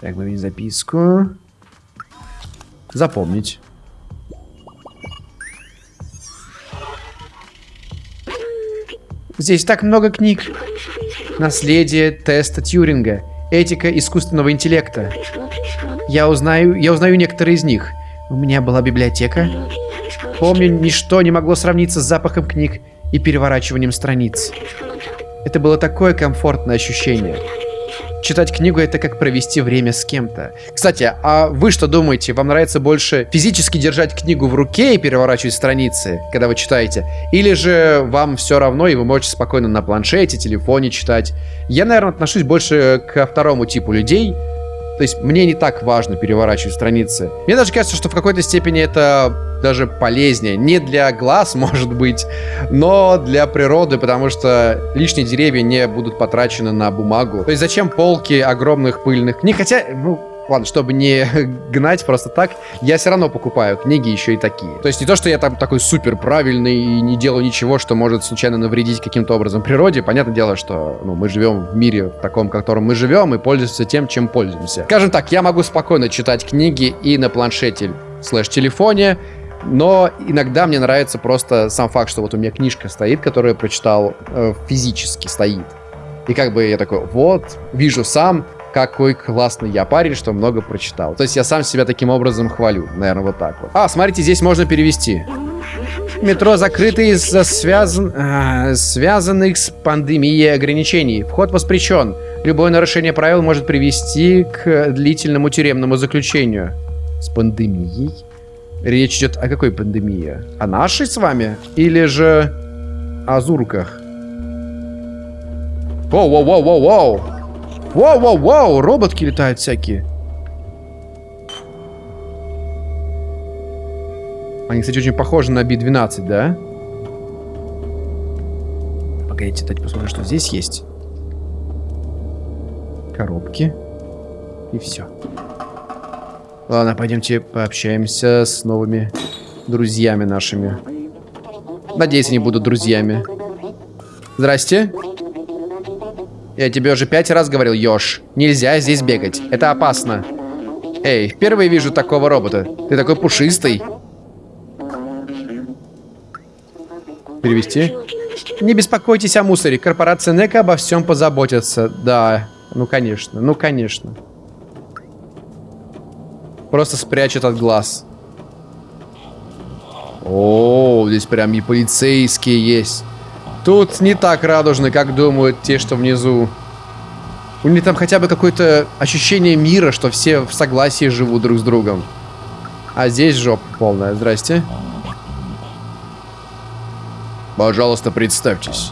Так, мы записку. Запомнить. Здесь так много книг. Наследие теста Тьюринга. Этика искусственного интеллекта. Я узнаю, я узнаю некоторые из них. У меня была библиотека. Помню, ничто не могло сравниться с запахом книг и переворачиванием страниц. Это было такое комфортное ощущение. Читать книгу это как провести время с кем-то. Кстати, а вы что думаете? Вам нравится больше физически держать книгу в руке и переворачивать страницы, когда вы читаете? Или же вам все равно, и вы можете спокойно на планшете, телефоне читать? Я, наверное, отношусь больше ко второму типу людей. То есть мне не так важно переворачивать страницы. Мне даже кажется, что в какой-то степени это даже полезнее. Не для глаз, может быть, но для природы, потому что лишние деревья не будут потрачены на бумагу. То есть зачем полки огромных пыльных книг? Хотя, ну, ладно, чтобы не гнать просто так, я все равно покупаю книги еще и такие. То есть не то, что я там такой супер правильный и не делаю ничего, что может случайно навредить каким-то образом природе. Понятное дело, что ну, мы живем в мире таком, в котором мы живем, и пользуемся тем, чем пользуемся. Скажем так, я могу спокойно читать книги и на планшете слэш-телефоне, но иногда мне нравится просто сам факт, что вот у меня книжка стоит, которую я прочитал э, физически стоит. И как бы я такой, вот, вижу сам, какой классный я парень, что много прочитал. То есть я сам себя таким образом хвалю. Наверное, вот так вот. А, смотрите, здесь можно перевести. Метро закрыто из-за связан... э, связанных с пандемией ограничений. Вход воспрещен. Любое нарушение правил может привести к длительному тюремному заключению. С пандемией? Речь идет о какой пандемии? О нашей с вами? Или же о зурках? Воу-воу-воу-воу-воу! Воу-воу-воу! Роботки летают всякие. Они, кстати, очень похожи на Би-12, да? Погодите, давайте посмотрим, что здесь есть. Коробки. И все. Ладно, пойдемте пообщаемся с новыми друзьями нашими. Надеюсь, они будут друзьями. Здрасте. Я тебе уже пять раз говорил, Ёж. Нельзя здесь бегать. Это опасно. Эй, впервые вижу такого робота. Ты такой пушистый. Перевести? Не беспокойтесь о мусоре. Корпорация НЕКа обо всем позаботится. Да, ну конечно, ну конечно. Просто спрячет от глаз. О, здесь прям и полицейские есть. Тут не так радужно, как думают те, что внизу. У них там хотя бы какое-то ощущение мира, что все в согласии живут друг с другом. А здесь жопа полная. Здрасте. Пожалуйста, представьтесь.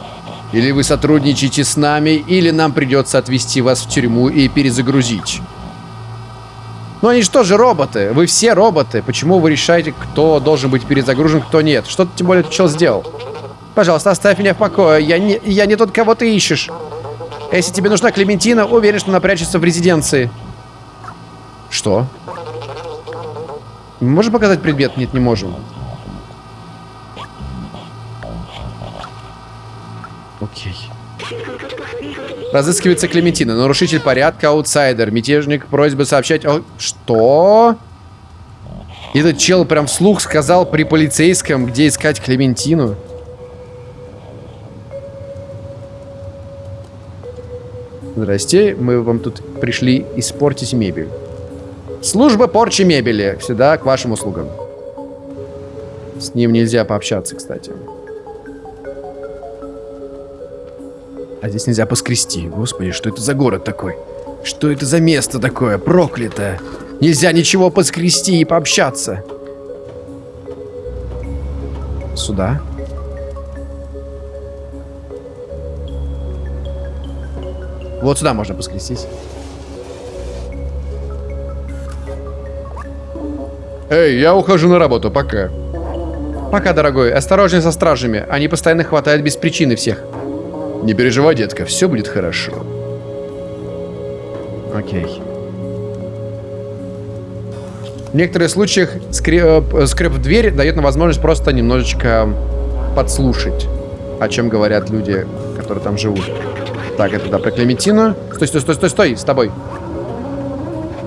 Или вы сотрудничаете с нами, или нам придется отвезти вас в тюрьму и перезагрузить. Ну они что же роботы? Вы все роботы. Почему вы решаете, кто должен быть перезагружен, кто нет? Что ты тем более этот чел сделал? Пожалуйста, оставь меня в покое. Я не, я не тот, кого ты ищешь. Если тебе нужна Клементина, уверен, что она прячется в резиденции. Что? Мы можем показать предмет? Нет, не можем. Окей. Разыскивается Клементина. Нарушитель порядка, аутсайдер. Мятежник, просьба сообщать... О, что? Этот чел прям вслух сказал при полицейском, где искать Клементину. Здрасте, мы вам тут пришли испортить мебель. Служба порчи мебели. Всегда к вашим услугам. С ним нельзя пообщаться, кстати. А здесь нельзя поскрести. Господи, что это за город такой? Что это за место такое? Проклятое. Нельзя ничего поскрести и пообщаться. Сюда. Вот сюда можно поскрестись. Эй, я ухожу на работу, пока. Пока, дорогой. Осторожней со стражами. Они постоянно хватают без причины всех. Не переживай, детка, все будет хорошо. Окей. В некоторых случаях скреп, э, скреп в дверь дает нам возможность просто немножечко подслушать, о чем говорят люди, которые там живут. Так, это да, про Клементину. Стой, стой, стой, стой, стой, с тобой.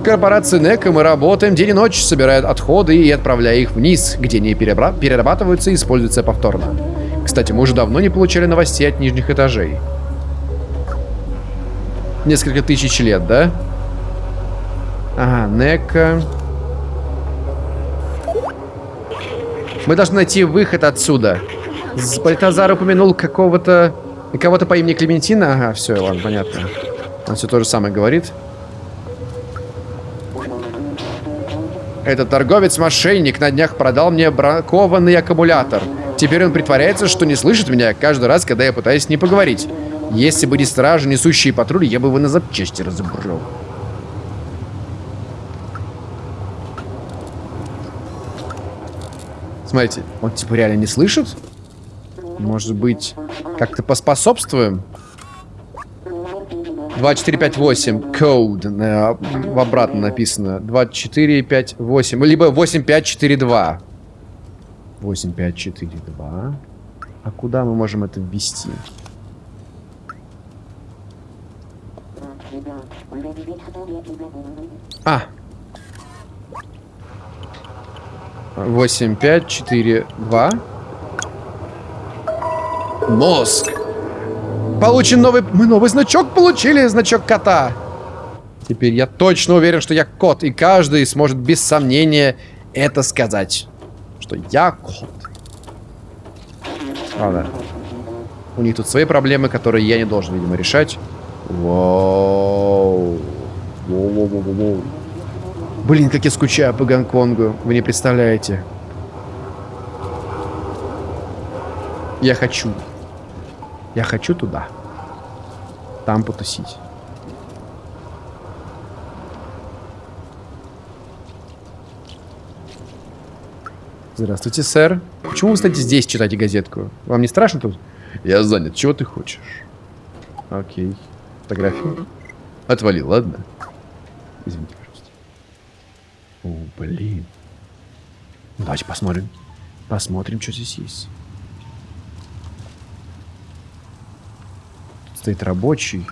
Корпорация НЕКа мы работаем день и ночь, собирая отходы и отправляя их вниз, где они перерабатываются и используются повторно. Кстати, мы уже давно не получали новостей от нижних этажей. Несколько тысяч лет, да? Ага, Нека. Мы должны найти выход отсюда. Бальтазар упомянул какого-то... Кого-то по имени Клементина. Ага, все, ладно, понятно. Он все то же самое говорит. Этот торговец-мошенник на днях продал мне бракованный аккумулятор. Теперь он притворяется, что не слышит меня каждый раз, когда я пытаюсь с ним поговорить. Если бы не стражи, несущие патрули, я бы его на запчасти разобрал. Смотрите, он типа реально не слышит? Может быть, как-то поспособствуем? 2458 code э, в обратно написано. 2458 либо 8542 8542 а куда мы можем это ввести? А. 8542 мозг Получен новый... Мы новый значок получили, значок кота. Теперь я точно уверен, что я кот. И каждый сможет без сомнения это сказать. Что я кот. Ладно. У них тут свои проблемы, которые я не должен, видимо, решать. Воу. Воу-воу-воу-воу. Блин, как я скучаю по Гонконгу. Вы не представляете. Я хочу. Я хочу туда. Там потусить. Здравствуйте, сэр. Почему вы стоите здесь, читаете газетку? Вам не страшно тут? Я занят. Чего ты хочешь? Окей. Фотографию? Отвали, ладно? Извините, пожалуйста. О, блин. Ну, давайте посмотрим. Посмотрим, что здесь есть. Стоит рабочий.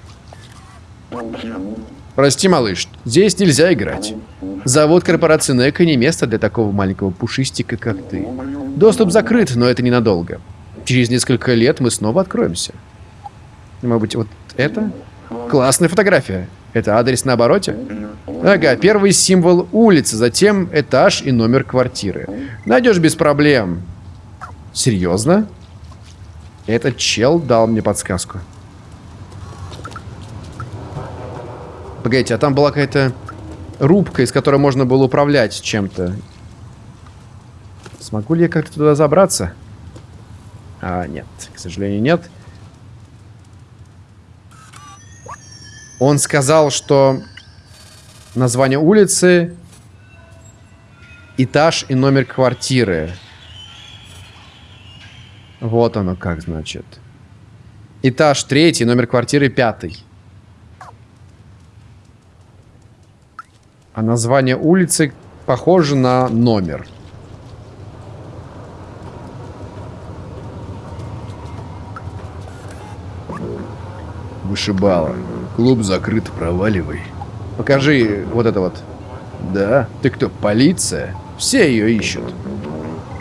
Прости, малыш, здесь нельзя играть. Завод корпорации Неко не место для такого маленького пушистика, как ты. Доступ закрыт, но это ненадолго. Через несколько лет мы снова откроемся. Может быть, вот это? Классная фотография. Это адрес на обороте? Ага, первый символ улицы, затем этаж и номер квартиры. Найдешь без проблем. Серьезно? Этот чел дал мне подсказку. Погодите, а там была какая-то рубка, из которой можно было управлять чем-то. Смогу ли я как-то туда забраться? А, нет, к сожалению, нет. Он сказал, что название улицы, этаж и номер квартиры. Вот оно как, значит. Этаж третий, номер квартиры пятый. А название улицы похоже на номер. Вышибала. Клуб закрыт, проваливай. Покажи вот это вот. Да? Ты кто, полиция? Все ее ищут.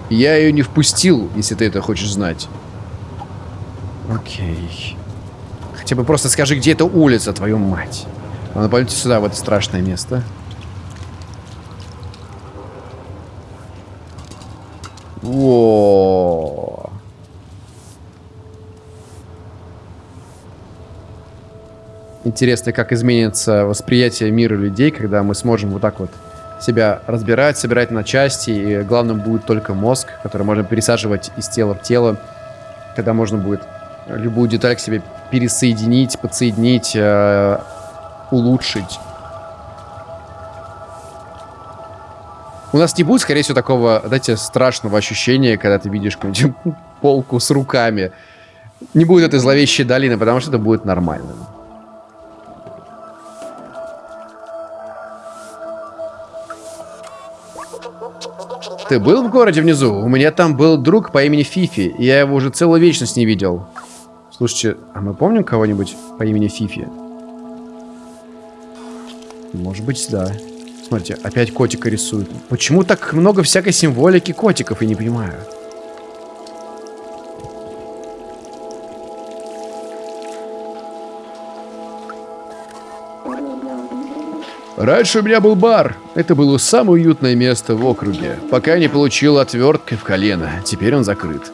Я ее не впустил, если ты это хочешь знать. Окей. Хотя бы просто скажи, где эта улица, твою мать. Ладно, пойдемте сюда, в это страшное место. Во. Интересно, как изменится восприятие мира людей, когда мы сможем вот так вот себя разбирать, собирать на части, и главным будет только мозг, который можно пересаживать из тела в тело, когда можно будет любую деталь к себе пересоединить, подсоединить, э, улучшить. У нас не будет, скорее всего, такого, знаете, страшного ощущения, когда ты видишь какую-нибудь полку с руками. Не будет этой зловещей долины, потому что это будет нормальным. Ты был в городе внизу? У меня там был друг по имени Фифи, и я его уже целую вечность не видел. Слушайте, а мы помним кого-нибудь по имени Фифи? Может быть, да. Смотрите, опять котика рисуют. Почему так много всякой символики котиков, я не понимаю. Раньше у меня был бар. Это было самое уютное место в округе, пока я не получил отверткой в колено. Теперь он закрыт.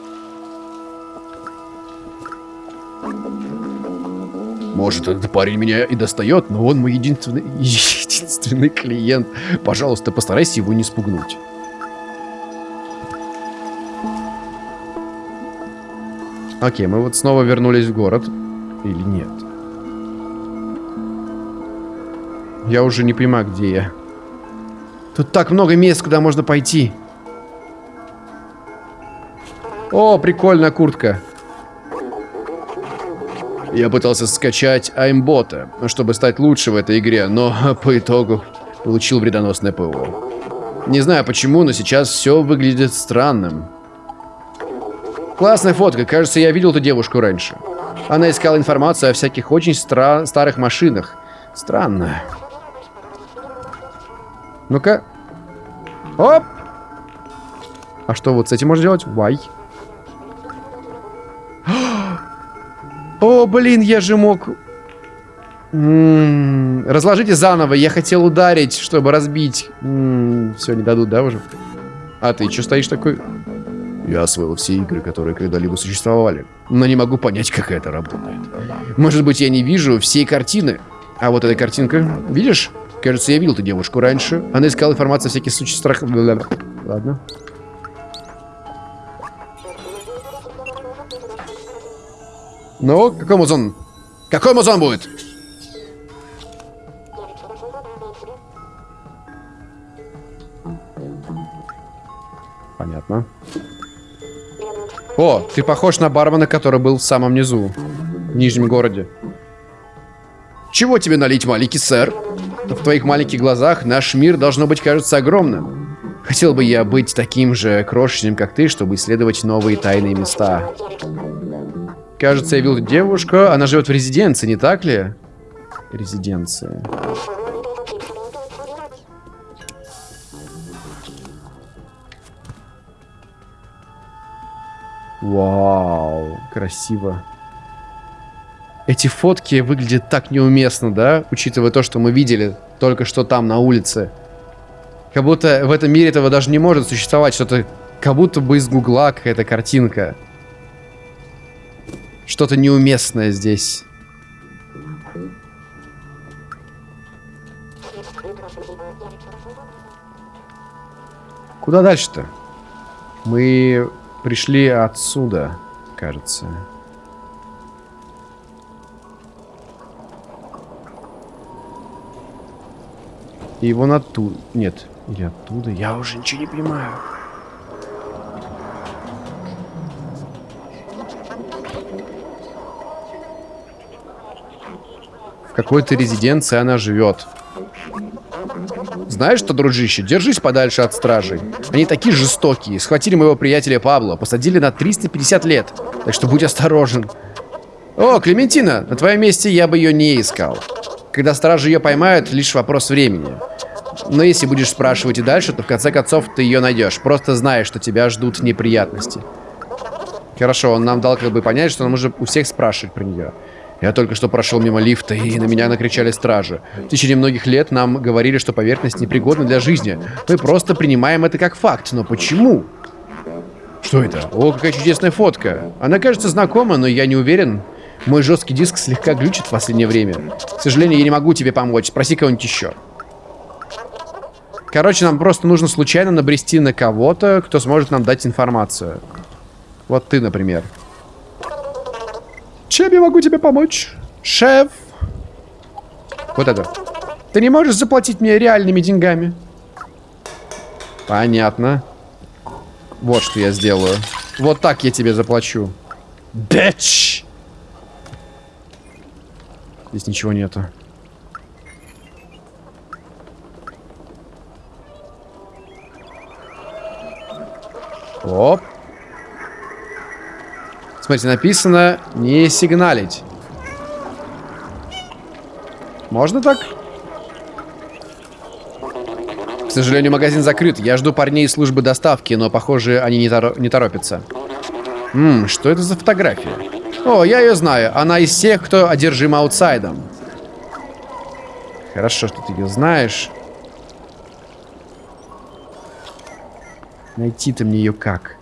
Может, этот парень меня и достает, но он мой единственный, единственный клиент. Пожалуйста, постарайся его не спугнуть. Окей, мы вот снова вернулись в город. Или нет? Я уже не понимаю, где я. Тут так много мест, куда можно пойти. О, прикольная куртка. Я пытался скачать аймбота, чтобы стать лучше в этой игре, но по итогу получил вредоносное ПО. Не знаю почему, но сейчас все выглядит странным. Классная фотка. Кажется, я видел эту девушку раньше. Она искала информацию о всяких очень стра старых машинах. Странно. Ну-ка. Оп! А что вот с этим можно делать? Вай. О, блин, я же мог... М -м -м, разложите заново. Я хотел ударить, чтобы разбить. все, не дадут, да, уже? А ты что стоишь такой? Я освоил все игры, которые когда-либо существовали, но не могу понять, как это работает. Может быть, я не вижу всей картины. А вот эта картинка, видишь? Кажется, я видел эту девушку раньше. Она искала информацию о всяких случаях страха. Ладно. Ну, какой музон? Какой музон будет? Понятно. О, ты похож на бармена, который был в самом низу. В нижнем городе. Чего тебе налить, маленький сэр? В твоих маленьких глазах наш мир должно быть кажется огромным. Хотел бы я быть таким же крошечным, как ты, чтобы исследовать новые тайные места. Кажется, я видел девушку. Она живет в резиденции, не так ли? Резиденция. Вау, красиво. Эти фотки выглядят так неуместно, да? Учитывая то, что мы видели только что там, на улице. Как будто в этом мире этого даже не может существовать. Что-то как будто бы из гугла какая-то картинка. Что-то неуместное здесь. Куда дальше-то? Мы пришли отсюда, кажется. И вон оттуда. Нет, или оттуда. Я уже ничего не понимаю. Какой-то резиденции она живет. Знаешь что, дружище, держись подальше от стражей. Они такие жестокие. Схватили моего приятеля Пабло, посадили на 350 лет. Так что будь осторожен. О, Клементина, на твоем месте я бы ее не искал. Когда стражи ее поймают, лишь вопрос времени. Но если будешь спрашивать и дальше, то в конце концов ты ее найдешь. Просто знай, что тебя ждут неприятности. Хорошо, он нам дал как бы понять, что нам нужно у всех спрашивать про нее. Я только что прошел мимо лифта, и на меня накричали стражи. В течение многих лет нам говорили, что поверхность непригодна для жизни. Мы просто принимаем это как факт. Но почему? Что это? О, какая чудесная фотка. Она кажется знакома, но я не уверен. Мой жесткий диск слегка глючит в последнее время. К сожалению, я не могу тебе помочь. Спроси кого-нибудь еще. Короче, нам просто нужно случайно набрести на кого-то, кто сможет нам дать информацию. Вот ты, например. Чем я могу тебе помочь, шеф? Вот это. Ты не можешь заплатить мне реальными деньгами? Понятно. Вот что я сделаю. Вот так я тебе заплачу. Бэч! Здесь ничего нету. Оп. Смотрите, написано не сигналить. Можно так? К сожалению, магазин закрыт. Я жду парней из службы доставки, но, похоже, они не, торо не торопятся. Ммм, что это за фотография? О, я ее знаю. Она из тех, кто одержим аутсайдом. Хорошо, что ты ее знаешь. Найти-то мне ее как?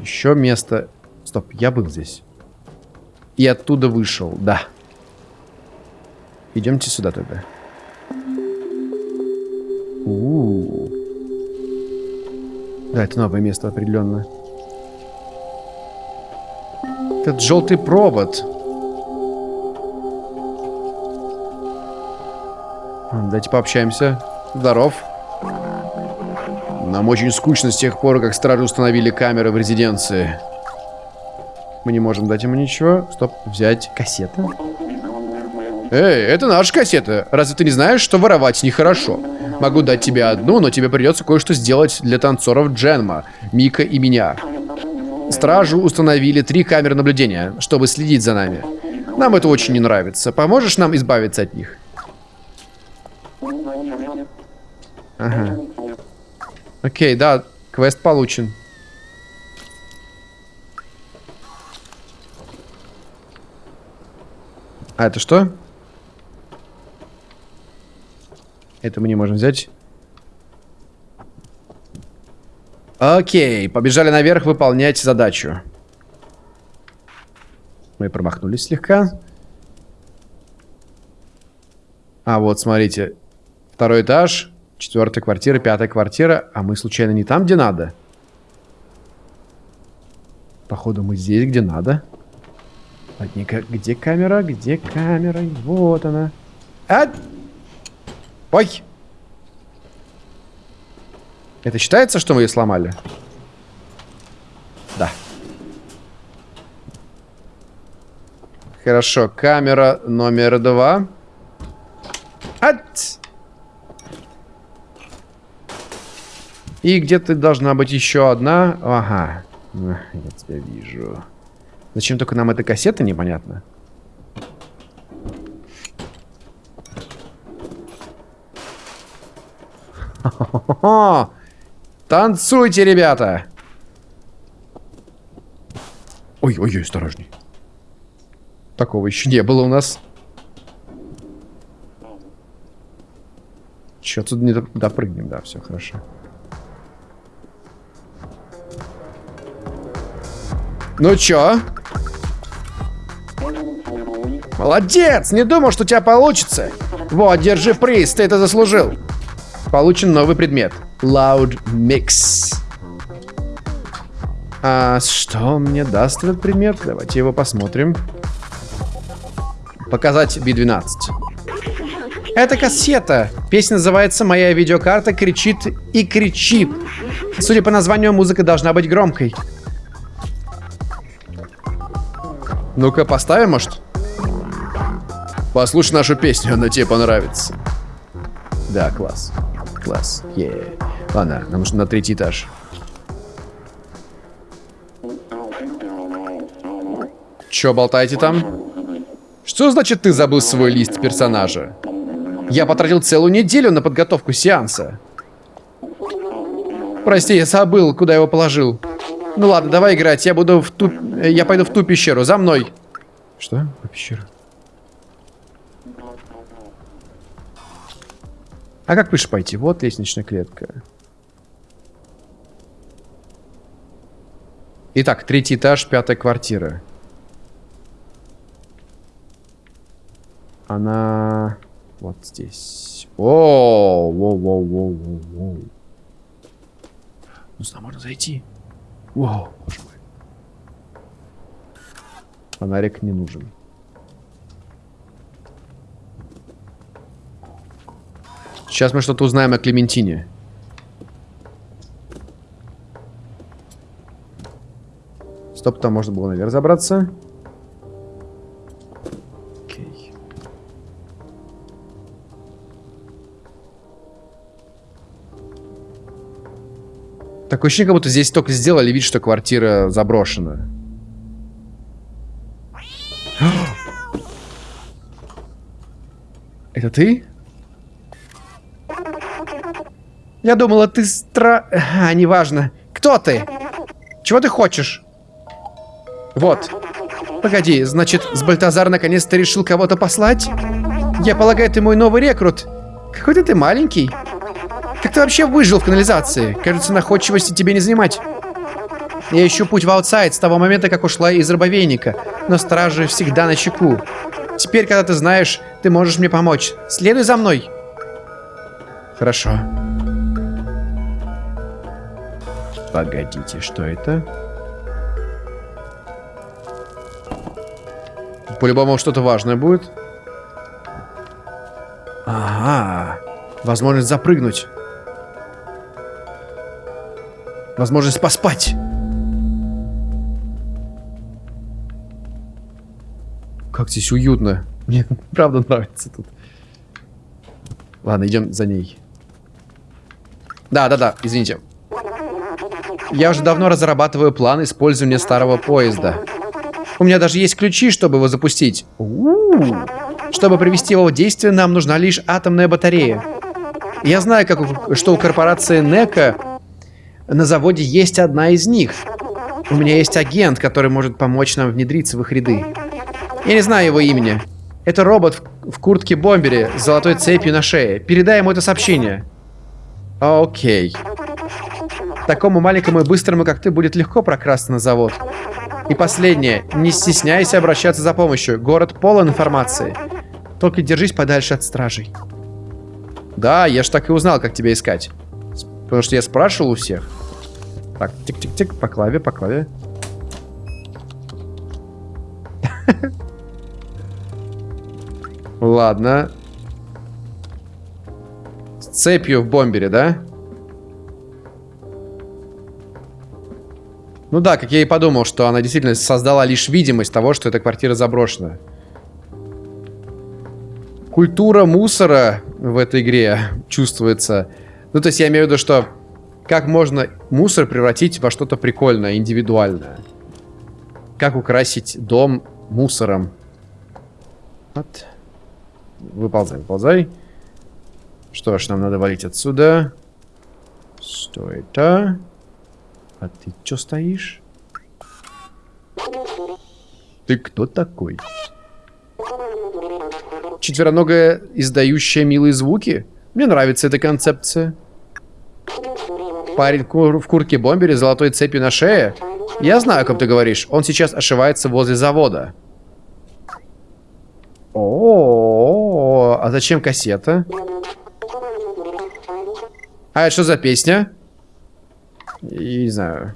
Еще место... Стоп, я был здесь. И оттуда вышел, да. Идемте сюда тогда. У -у -у. Да, это новое место определенно. Этот желтый провод. Давайте пообщаемся. Здоров. Нам очень скучно с тех пор, как стражи установили камеры в резиденции. Мы не можем дать ему ничего. Стоп, взять кассета. Эй, это наша кассета. Разве ты не знаешь, что воровать нехорошо? Могу дать тебе одну, но тебе придется кое-что сделать для танцоров Дженма, Мика и меня. Стражу установили три камеры наблюдения, чтобы следить за нами. Нам это очень не нравится. Поможешь нам избавиться от них? Ага. Окей, да, квест получен. А это что? Это мы не можем взять. Окей, побежали наверх выполнять задачу. Мы промахнулись слегка. А вот, смотрите. Второй этаж. Четвертая квартира, пятая квартира. А мы случайно не там, где надо? Походу, мы здесь, где надо. Ладненько, где камера? Где камера? Вот она. А! Ой! Это считается, что мы ее сломали? Да. Хорошо, камера номер два. Ать! И где-то должна быть еще одна. Ага. Я тебя вижу. Зачем только нам эта кассета, непонятно. Танцуйте, ребята! Ой-ой-ой, осторожней. Такого еще не было у нас. Че, тут не допрыгнем, да, все хорошо. Ну чё? Молодец! Не думал, что у тебя получится. Вот, держи приз, ты это заслужил. Получен новый предмет. Loud Mix. А что мне даст этот предмет? Давайте его посмотрим. Показать B12. Это кассета. Песня называется «Моя видеокарта кричит и кричит». Судя по названию, музыка должна быть громкой. Ну-ка, поставим, может? Послушай нашу песню, она тебе понравится. Да, класс. Класс. Yeah. Ладно, нам нужно на третий этаж. Чё болтаете там? Что значит ты забыл свой лист персонажа? Я потратил целую неделю на подготовку сеанса. Прости, я забыл, куда его положил. Ну ладно, давай играть. Я буду в ту... Я пойду в ту пещеру. За мной. Что? По пещеру? А как выше пойти? Вот лестничная клетка. Итак, третий этаж, пятая квартира. Она... Вот здесь. О, воу, воу, воу, воу, воу. Ну, сюда можно зайти. Воу, боже мой. Фонарик не нужен. Сейчас мы что-то узнаем о Клементине. Стоп, там можно было наверх забраться. Такое ощущение, как будто здесь только сделали вид, что квартира заброшена. Это ты? Я думала, ты стра... А, неважно. Кто ты? Чего ты хочешь? Вот. Погоди, значит, с Бальтазар наконец-то решил кого-то послать? Я полагаю, ты мой новый рекрут. Какой-то ты маленький. Как ты вообще выжил в канализации? Кажется, находчивости тебе не занимать. Я ищу путь в аутсайд с того момента, как ушла из рабовейника. Но стражи всегда на чеку. Теперь, когда ты знаешь, ты можешь мне помочь. Следуй за мной. Хорошо. Погодите, что это? По-любому что-то важное будет. Ага. Возможность запрыгнуть. Возможность поспать. Как здесь уютно. Мне правда нравится тут. Ладно, идем за ней. Да, да, да, извините. Я уже давно разрабатываю план использования старого поезда. У меня даже есть ключи, чтобы его запустить. У -у -у. Чтобы привести его в действие, нам нужна лишь атомная батарея. Я знаю, как у, что у корпорации NECA на заводе есть одна из них. У меня есть агент, который может помочь нам внедриться в их ряды. Я не знаю его имени. Это робот в, в куртке-бомбере с золотой цепью на шее. Передай ему это сообщение. Окей. Такому маленькому и быстрому, как ты, будет легко прокрасться на завод. И последнее. Не стесняйся обращаться за помощью. Город полон информации. Только держись подальше от стражей. Да, я ж так и узнал, как тебя искать. Потому что я спрашивал у всех. Так, тик-тик-тик, по клаве, по клаве. Ладно. С цепью в бомбере, да? Ну да, как я и подумал, что она действительно создала лишь видимость того, что эта квартира заброшена. Культура мусора в этой игре чувствуется. Ну, то есть я имею в виду, что как можно мусор превратить во что-то прикольное, индивидуальное. Как украсить дом мусором. Вот. Выползай, выползай. Что ж, нам надо валить отсюда. Что это? А ты что стоишь? Ты кто такой? Четвероногая, издающая милые звуки? Мне нравится эта концепция. Парень в куртке бомбере с золотой цепью на шее? Я знаю, о ком ты говоришь. Он сейчас ошивается возле завода. О, -о, -о, а зачем кассета? А это что за песня? Я не знаю.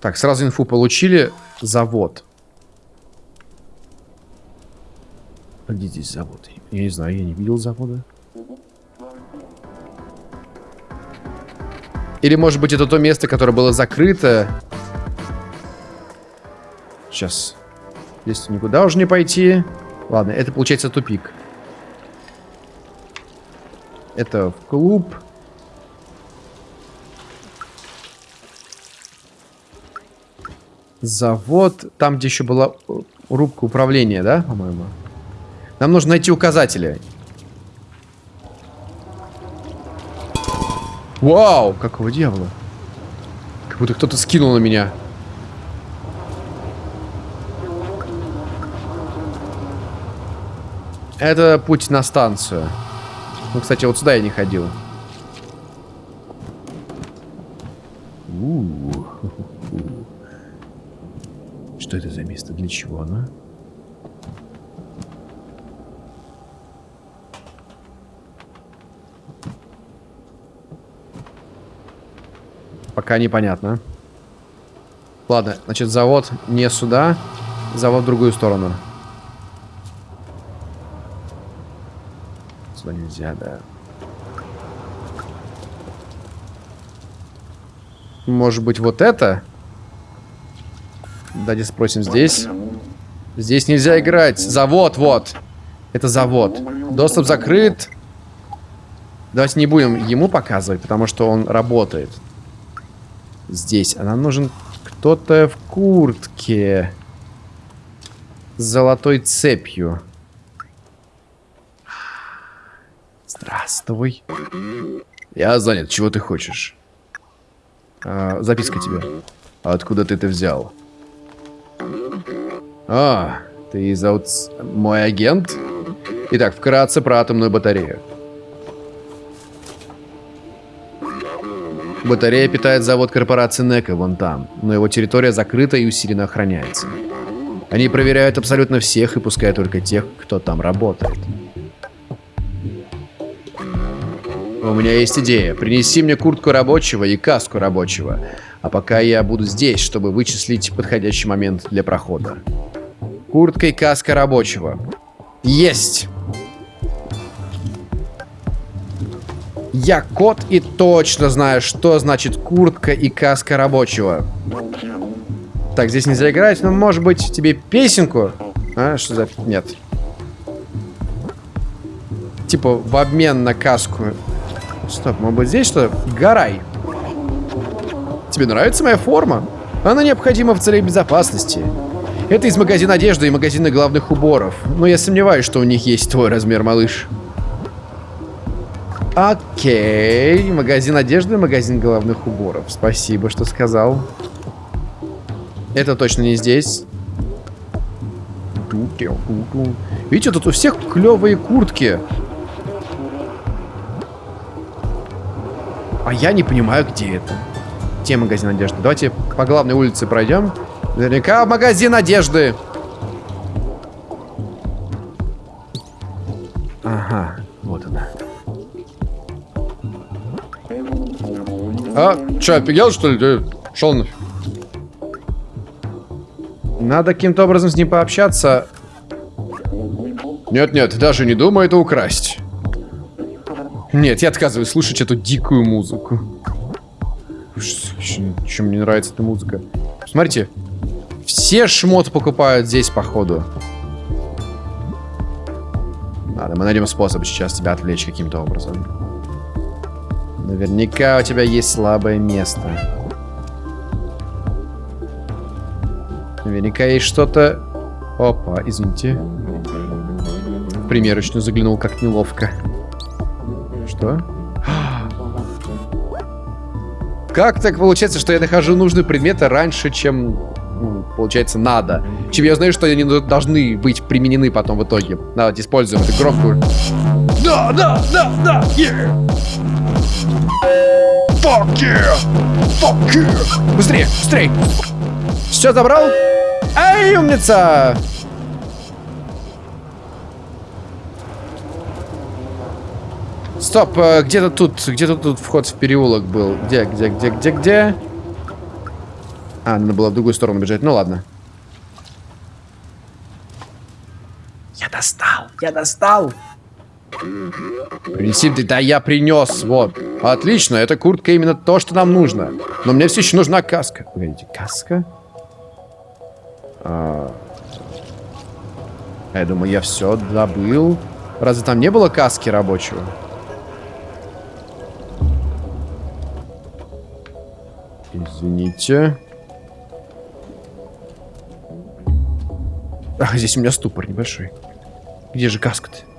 Так, сразу инфу получили. Завод. А где здесь завод? Я не знаю, я не видел завода. Или, может быть, это то место, которое было закрыто. Сейчас. Здесь никуда уже не пойти. Ладно, это получается тупик. Это в клуб. Завод. Там, где еще была рубка управления, да, по-моему? Нам нужно найти указатели. Вау! Какого дьявола? Как будто кто-то скинул на меня. Это путь на станцию. Ну, кстати, вот сюда я не ходил. Что это за место? Для чего оно? Пока непонятно. Ладно, значит, завод не сюда, завод в другую сторону. Сюда нельзя, да. Может быть, вот это? Давайте спросим здесь. Здесь нельзя играть. Завод, вот. Это завод. Доступ закрыт. Давайте не будем ему показывать, потому что он работает. Здесь. А нам нужен кто-то в куртке. С золотой цепью. Здравствуй. Я занят. Чего ты хочешь? А, записка тебе. Откуда ты это взял? А, Ты зовут мой агент? Итак, вкратце про атомную батарею. Батарея питает завод корпорации НЕКО вон там, но его территория закрыта и усиленно охраняется. Они проверяют абсолютно всех и пускают только тех, кто там работает. У меня есть идея. Принеси мне куртку рабочего и каску рабочего. А пока я буду здесь, чтобы вычислить подходящий момент для прохода. Куртка и каска рабочего. Есть! Я кот и точно знаю, что значит куртка и каска рабочего. Так, здесь нельзя играть, но может быть тебе песенку? А, что за... Нет. Типа в обмен на каску. Стоп, может быть здесь что? Горай. Тебе нравится моя форма? Она необходима в целях безопасности. Это из магазина одежды и магазина главных уборов. Но я сомневаюсь, что у них есть твой размер, малыш. Окей. Магазин одежды магазин головных уборов. Спасибо, что сказал. Это точно не здесь. Видите, тут у всех клевые куртки. А я не понимаю, где это. Где магазин одежды? Давайте по главной улице пройдем. Наверняка магазин одежды. Че, офигел, что ли? Шел нафиг. Надо каким-то образом с ним пообщаться. Нет-нет, даже не думай это украсть. Нет, я отказываюсь слушать эту дикую музыку. Чем мне нравится эта музыка. Смотрите, все шмот покупают здесь, походу. Ладно, мы найдем способ сейчас тебя отвлечь каким-то образом. Наверняка у тебя есть слабое место. Наверняка есть что-то... Опа, извините. В примерочную заглянул как неловко. Что? Как так получается, что я нахожу нужные предметы раньше, чем, ну, получается, надо? Чем я знаю, что они должны быть применены потом в итоге. Давайте используем эту громкую... Да, да, да, да, yeah! Fuck yeah! Fuck yeah! Быстрее, быстрее! Все забрал? Эй, умница! Стоп, э, где-то тут, где-то тут вход в переулок был. Где, где, где, где, где? А, надо было в другую сторону бежать. Ну ладно. Я достал, я достал. Принеси ты, да я принес, вот. Отлично, эта куртка именно то, что нам нужно. Но мне все еще нужна каска. Погодите, каска? А... Я думаю, я все добыл. Разве там не было каски рабочего? Извините. Ах, здесь у меня ступор небольшой. Где же каска-то?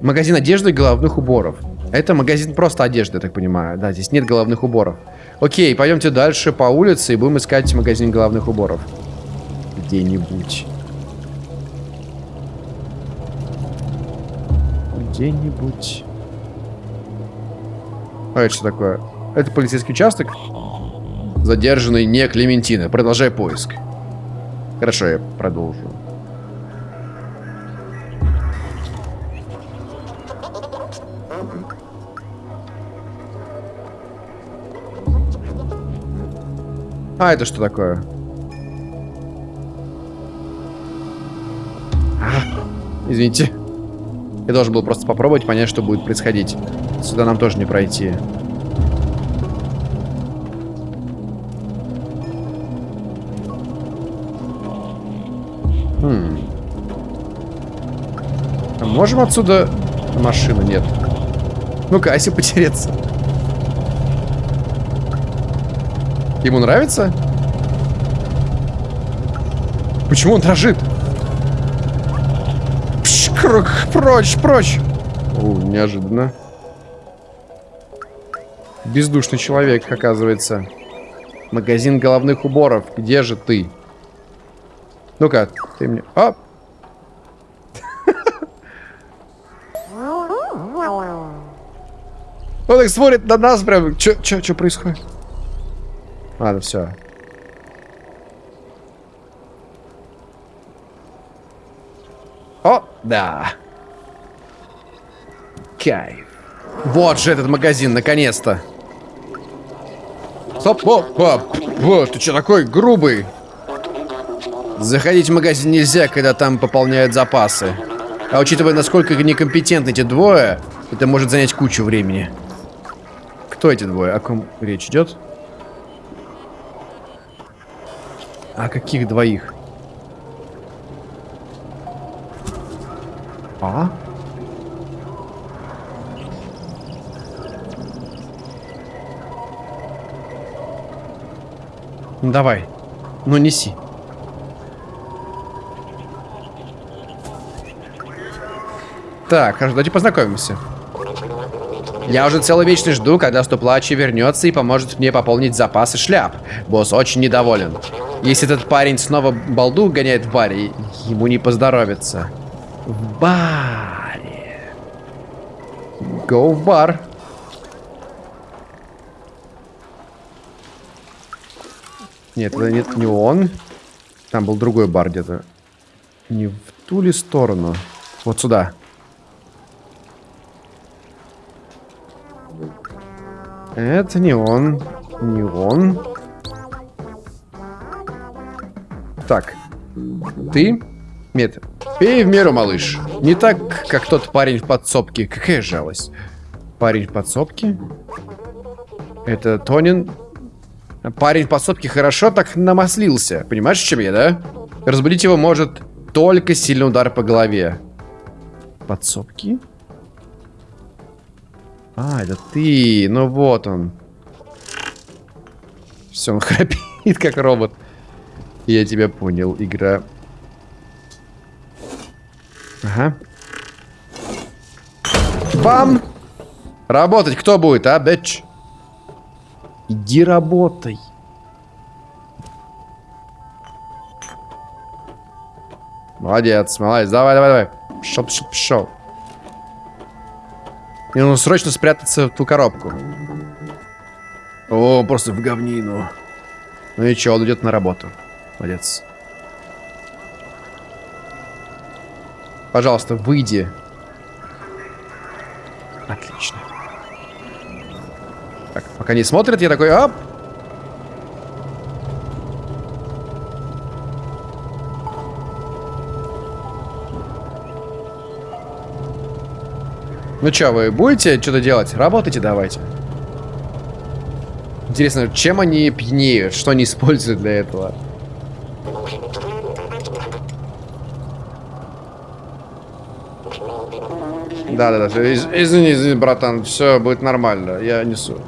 Магазин одежды и головных уборов. Это магазин просто одежды, я так понимаю. Да, здесь нет головных уборов. Окей, пойдемте дальше по улице и будем искать магазин головных уборов. Где-нибудь. Где-нибудь. А это что такое? Это полицейский участок? Задержанный не Клементина. Продолжай поиск. Хорошо, я продолжу. А, это что такое? А, извините. Я должен был просто попробовать понять, что будет происходить. Сюда нам тоже не пройти. Хм. А можем отсюда... Машину нет. Ну-ка, а если потереться? Ему нравится? Почему он дрожит? Пш, прочь, прочь. О, неожиданно. Бездушный человек, оказывается. Магазин головных уборов. Где же ты? Ну-ка, ты мне... Оп! Он так смотрит на нас прям. Чё, чё, чё происходит? Ладно, все. О, да. Кайф. Вот же этот магазин, наконец-то. Стоп, оп, оп. Вот, ты что такой грубый? Заходить в магазин нельзя, когда там пополняют запасы. А учитывая, насколько некомпетентны эти двое, это может занять кучу времени. Кто эти двое? О ком речь идет? О каких двоих? А? Ну, давай. Ну, неси. Так, хорошо, давайте познакомимся. Я уже целый вечный жду, когда Ступлачи вернется и поможет мне пополнить запасы шляп. Босс очень недоволен. Если этот парень снова балду гоняет в баре, ему не поздоровится. В баре. Go в бар. Нет, это нет, не он. Там был другой бар где-то. Не в ту ли сторону? Вот сюда. Это не он. Не он. Так. Ты? Нет. Пей в меру, малыш. Не так, как тот парень в подсобке. Какая жалость. Парень в подсобке? Это Тонин? Парень в подсобке хорошо так намаслился. Понимаешь, чем я, да? Разбудить его может только сильный удар по голове. Подсобки? А, это ты. Ну вот он. Все, он храпит, как робот. Я тебя понял, игра. Ага. Бам! Работать кто будет, а, бэч? Иди работай. Молодец, молодец. Давай, давай, давай. Пшел, пшел, пшел. Мне нужно срочно спрятаться в ту коробку. О, просто в говнину. Ну и что, он идет на работу. Молодец. Пожалуйста, выйди. Отлично. Так, пока не смотрят, я такой, оп. Ну что, вы будете что-то делать? Работайте давайте. Интересно, чем они пьянеют? Что они используют для этого? Да-да-да, Из извини, извини, братан, все будет нормально, я несу.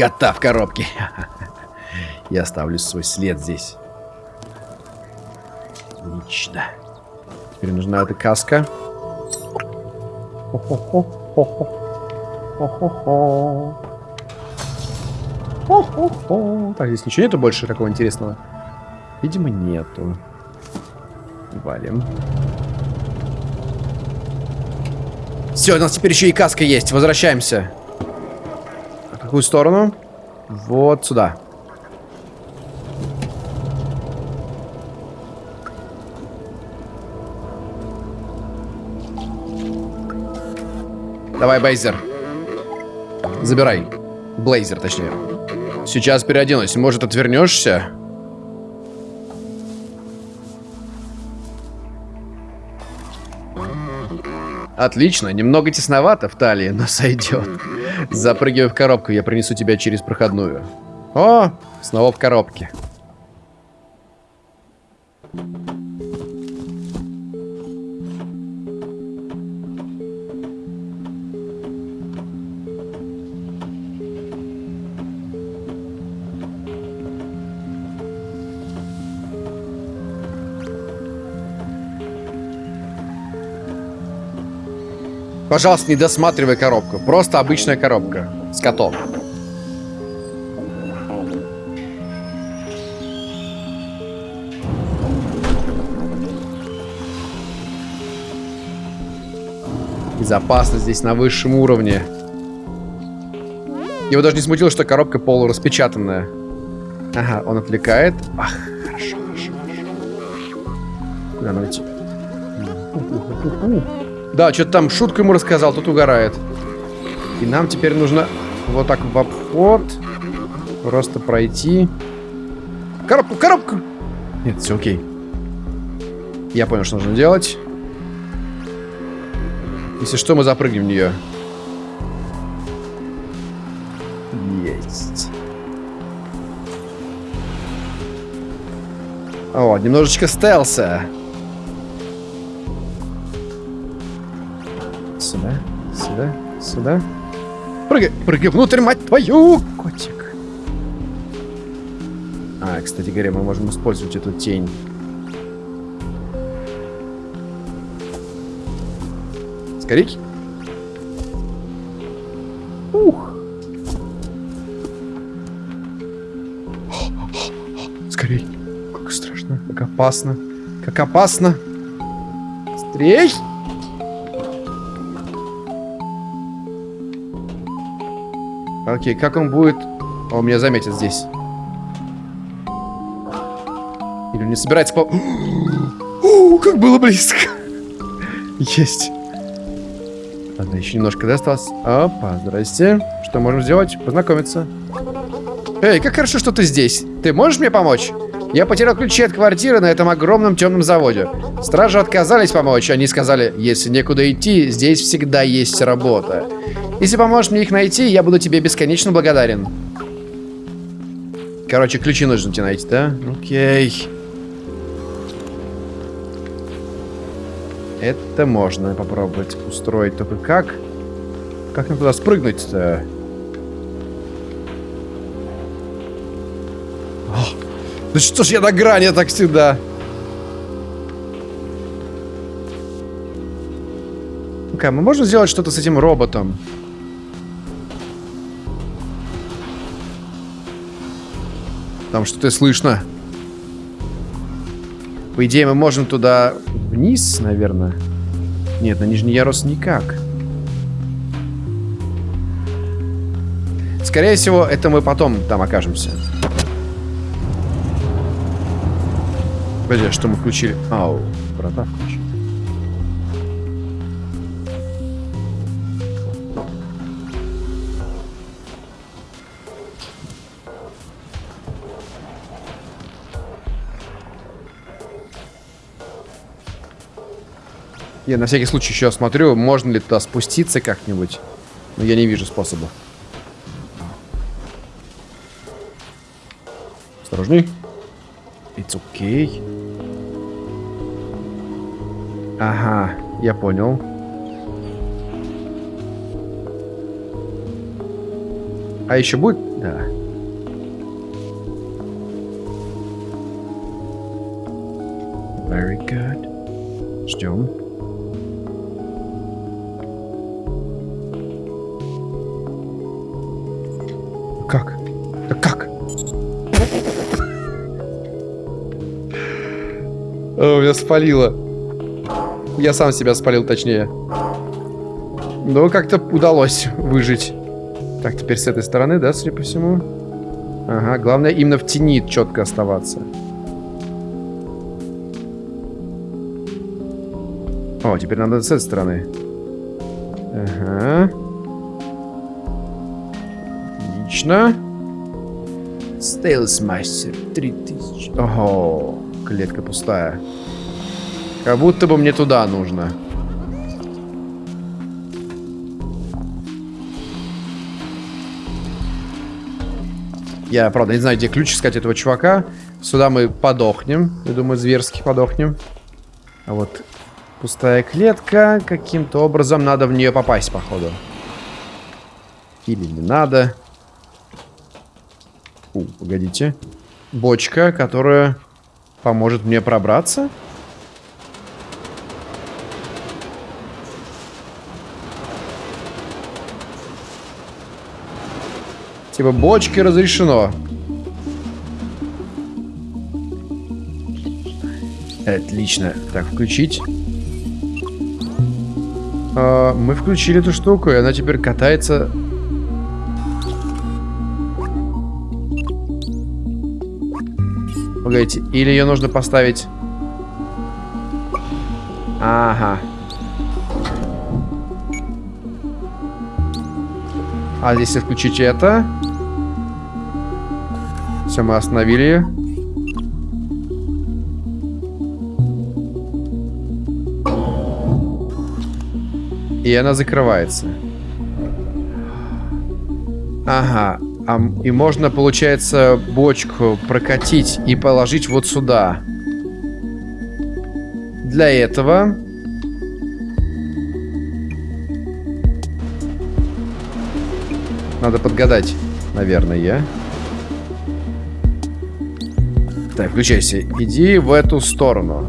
Кота в коробке. Я оставлю свой след здесь. Отлично. Теперь нужна эта каска. Так, здесь ничего нету больше такого интересного? Видимо, нету. Валим. Все, у нас теперь еще и каска есть. Возвращаемся. Какую сторону? Вот сюда. Давай, Бейзер. Забирай. Блейзер, точнее. Сейчас переоденусь. Может, отвернешься? Отлично, немного тесновато в талии, но сойдет. Запрыгивай в коробку, я принесу тебя через проходную. О, снова в коробке. Пожалуйста, не досматривай коробку. Просто обычная коробка с котом. Безопасность здесь на высшем уровне. Его даже не смутило, что коробка полураспечатанная. Ага, он отвлекает. Ах, хорошо, хорошо, хорошо. Нам идти? Да, что-то там шутку ему рассказал, тут угорает. И нам теперь нужно вот так в обход просто пройти. Коробку, коробку! Нет, все окей. Я понял, что нужно делать. Если что, мы запрыгнем в нее. Есть. О, немножечко стелса. Сюда, сюда. Прыгай, прыгай внутрь, мать твою! Котик. А, кстати говоря, мы можем использовать эту тень. Скорей. Ух. Скорей. Как страшно, как опасно. Как опасно. Быстрей. Окей, как он будет... Он меня заметит здесь. Или не собирается по... О, как было близко. Есть. Ладно, еще немножко да, осталось. Опа, здрасте. Что можем сделать? Познакомиться. Эй, как хорошо, что ты здесь. Ты можешь мне помочь? Я потерял ключи от квартиры на этом огромном темном заводе. Стражи отказались помочь. Они сказали, если некуда идти, здесь всегда есть работа. Если поможешь мне их найти, я буду тебе бесконечно благодарен. Короче, ключи нужно тебе найти, да? Окей. Это можно попробовать устроить. Только как? Как нам туда спрыгнуть-то? Да что ж я на грани так всегда? Ну-ка, мы можем сделать что-то с этим роботом? Там что-то слышно. По идее, мы можем туда вниз, наверное. Нет, на нижний ярус никак. Скорее всего, это мы потом там окажемся. Подожди, а что мы включили? Ау, врата включили. Я на всякий случай еще осмотрю, можно ли туда спуститься как-нибудь. Но я не вижу способа. Осторожней. It's okay. Ага, я понял. А еще будет? Да. Very good. Ждем. Меня спалило. Я сам себя спалил, точнее. Но как-то удалось выжить. Так, теперь с этой стороны, да, судя по всему? Ага, главное именно в тени четко оставаться. О, теперь надо с этой стороны. Ага. Отлично. Стейлс мастер 3000. Ого, клетка пустая. Как будто бы мне туда нужно. Я, правда, не знаю, где ключ искать этого чувака. Сюда мы подохнем. Я думаю, зверски подохнем. А вот пустая клетка. Каким-то образом надо в нее попасть, походу. Или не надо. У, погодите. Бочка, которая поможет мне пробраться. Типа бочки разрешено. Отлично. Так, включить. А, мы включили эту штуку, и она теперь катается. Погодите, или ее нужно поставить... Ага. А если включить это... Все, мы остановили ее. И она закрывается. Ага. А, и можно, получается, бочку прокатить и положить вот сюда. Для этого... Надо подгадать, наверное. Так, включайся. Иди в эту сторону.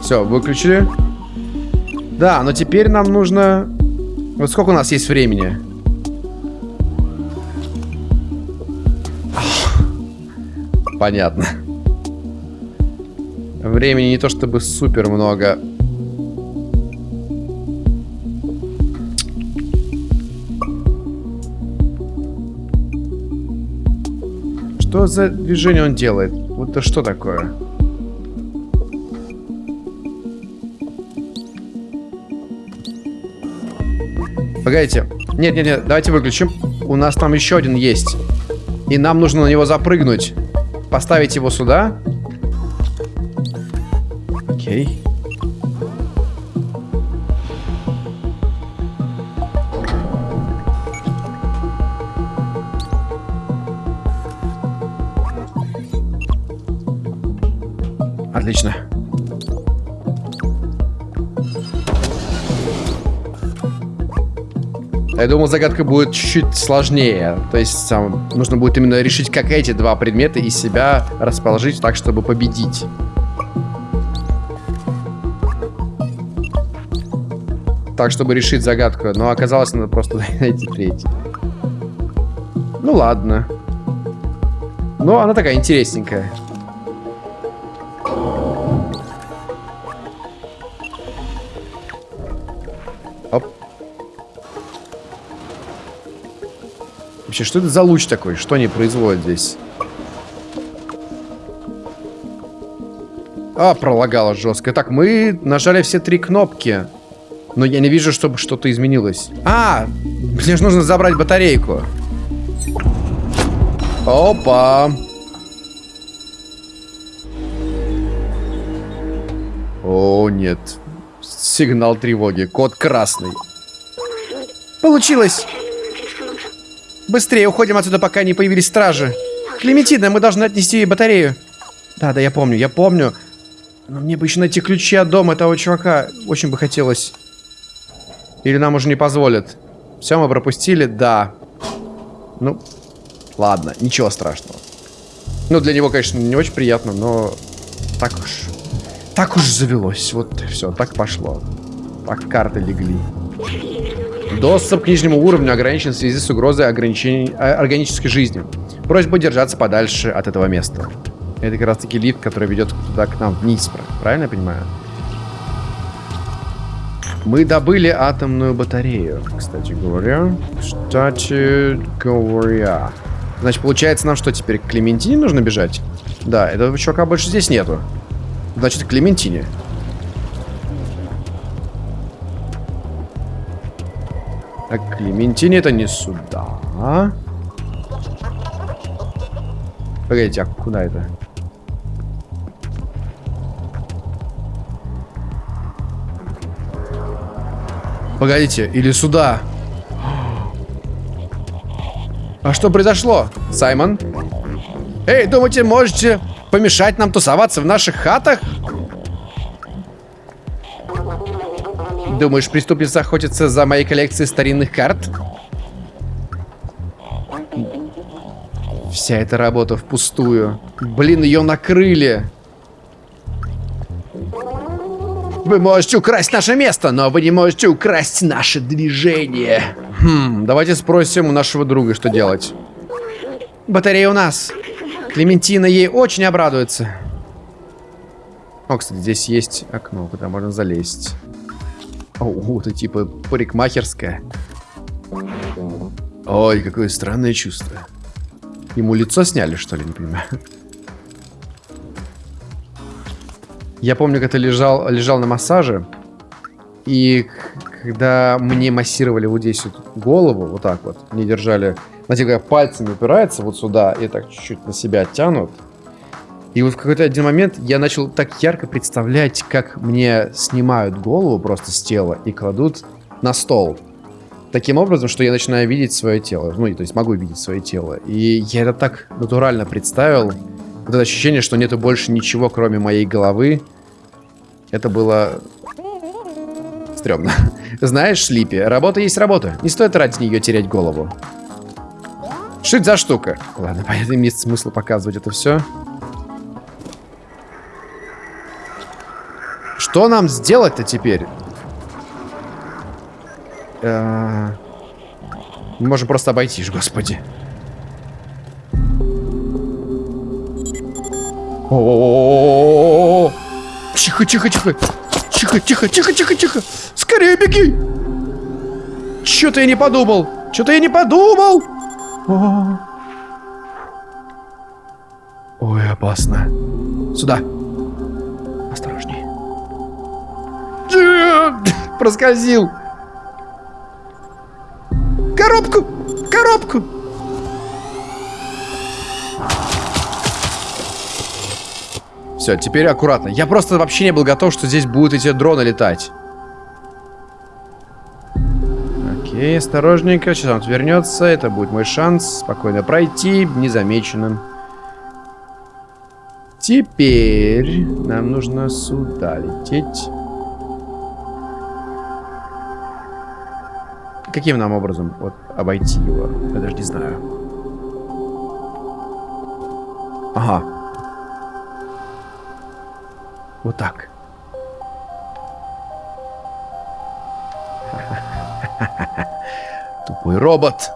Все, выключили. Да, но теперь нам нужно... Вот сколько у нас есть времени? Понятно. Времени не то чтобы супер много. Что за движение он делает? Вот это что такое? Погодите. Нет, нет, нет, давайте выключим. У нас там еще один есть. И нам нужно на него запрыгнуть. Поставить его сюда. Окей. Я думал, загадка будет чуть-чуть сложнее. То есть там, нужно будет именно решить, как эти два предмета из себя расположить так, чтобы победить. Так, чтобы решить загадку. Но оказалось, надо просто найти третий. Ну ладно. Ну, она такая интересненькая. Вообще, что это за луч такой? Что они производят здесь? А, пролагало жестко. Так, мы нажали все три кнопки. Но я не вижу, чтобы что-то изменилось. А, мне же нужно забрать батарейку. Опа. О, нет. Сигнал тревоги. Код красный. Получилось. Быстрее уходим отсюда, пока не появились стражи. Клементина, мы должны отнести ей батарею. Да, да, я помню, я помню. Но мне бы еще найти ключи от дома этого чувака. Очень бы хотелось. Или нам уже не позволят. Все, мы пропустили, да. Ну, ладно, ничего страшного. Ну, для него, конечно, не очень приятно, но так уж... Так уж завелось. Вот все, так пошло. Так карты легли. Доступ к нижнему уровню ограничен в связи с угрозой ограничений а, органической жизни. Просьба держаться подальше от этого места. Это как раз таки лифт, который ведет туда к нам вниз, правильно я понимаю? Мы добыли атомную батарею, кстати говоря. Кстати говоря. Значит, получается нам что теперь, к Клементине нужно бежать? Да, этого чувака больше здесь нету. Значит, к Клементине. А Клементине это не сюда. Погодите, а куда это? Погодите, или сюда? А что произошло, Саймон? Эй, думаете, можете помешать нам тусоваться в наших хатах? Думаешь, преступница охотится за моей коллекцией старинных карт? Вся эта работа впустую. Блин, ее накрыли. Вы можете украсть наше место, но вы не можете украсть наше движение. Хм, давайте спросим у нашего друга, что делать. Батарея у нас. Клементина ей очень обрадуется. О, кстати, здесь есть окно, куда можно залезть. О, это типа парикмахерская. Ой, какое странное чувство. Ему лицо сняли, что ли, не понимаю. Я помню, когда лежал, лежал на массаже, и когда мне массировали вот здесь вот голову, вот так вот, мне держали, знаете, пальцами упирается вот сюда, и так чуть-чуть на себя тянут. И вот в какой-то один момент я начал так ярко представлять, как мне снимают голову просто с тела и кладут на стол. Таким образом, что я начинаю видеть свое тело. Ну, то есть могу видеть свое тело. И я это так натурально представил. Вот это ощущение, что нету больше ничего, кроме моей головы. Это было... стрёмно. Знаешь, Слипи, работа есть работа. Не стоит ради нее терять голову. Это за штука? Ладно, понятно, нет смысла показывать это все. Что нам сделать-то теперь? Э, мы можем просто обойтись, господи. О, Тихо, тихо, тихо. Тихо, тихо, тихо, тихо, тихо. Скорее беги. Что-то я не подумал. Что-то я не подумал. Ой, опасно. Сюда. Проскользил. Коробку! Коробку! Все, теперь аккуратно. Я просто вообще не был готов, что здесь будут эти дроны летать. Окей, осторожненько. Сейчас он отвернется. Это будет мой шанс спокойно пройти незамеченным. Теперь нам нужно сюда лететь. Каким нам образом вот, обойти его? Я даже не знаю. Ага. Вот так. Тупой робот.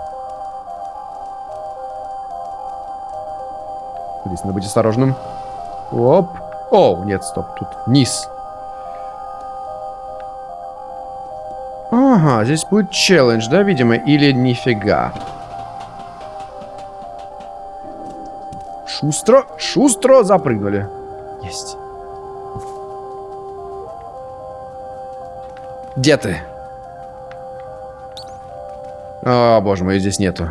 Здесь надо быть осторожным. Оп. О, нет, стоп, тут вниз. Ага, здесь будет челлендж, да, видимо? Или нифига. Шустро, шустро запрыгнули. Есть. Где ты? О, боже мой, ее здесь нету.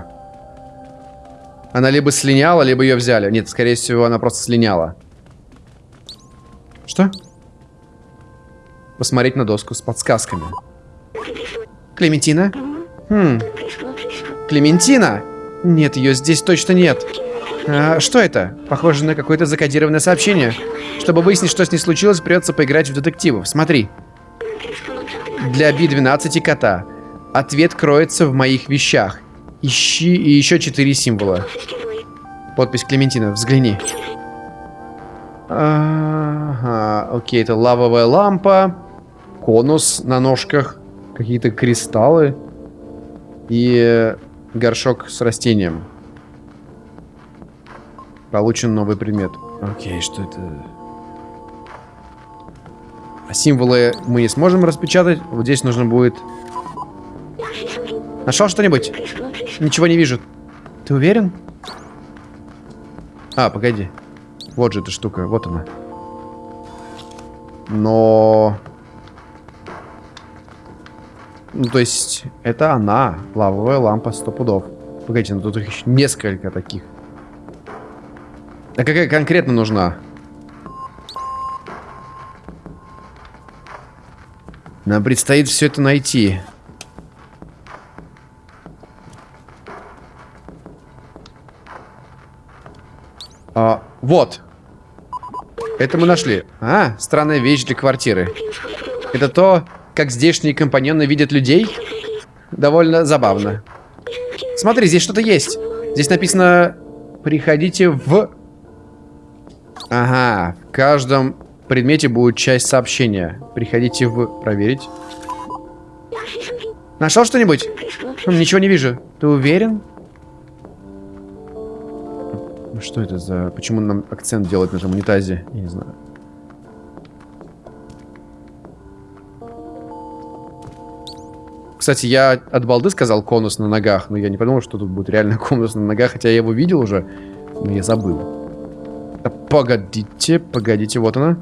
Она либо слиняла, либо ее взяли. Нет, скорее всего, она просто слиняла. Что? Посмотреть на доску с подсказками. Клементина? Хм. Клементина? Нет, ее здесь точно нет. А, что это? Похоже на какое-то закодированное сообщение. Чтобы выяснить, что с ней случилось, придется поиграть в детективов. Смотри. Для Би-12 кота. Ответ кроется в моих вещах. Ищи и еще четыре символа. Подпись Клементина, взгляни. Ага, окей, это лавовая лампа. Конус на ножках. Какие-то кристаллы. И горшок с растением. Получен новый предмет. Окей, что это? А символы мы не сможем распечатать. Вот здесь нужно будет... Нашел что-нибудь? Ничего не вижу. Ты уверен? А, погоди. Вот же эта штука. Вот она. Но... Ну, то есть, это она. Лавовая лампа сто пудов. Погодите, ну тут их еще несколько таких. А какая конкретно нужна? Нам предстоит все это найти. А, вот. Это мы нашли. А, странная вещь для квартиры. Это то, как здешние компаньоны видят людей? Довольно забавно. Смотри, здесь что-то есть. Здесь написано... Приходите в... Ага, в каждом предмете будет часть сообщения. Приходите в... Проверить. Нашел что-нибудь? Хм, Ничего не вижу. Ты уверен? Что это за... Почему нам акцент делать на этом унитазе? Я не знаю. Кстати, я от балды сказал конус на ногах, но я не подумал, что тут будет реально конус на ногах, хотя я его видел уже, но я забыл. Да погодите, погодите, вот она.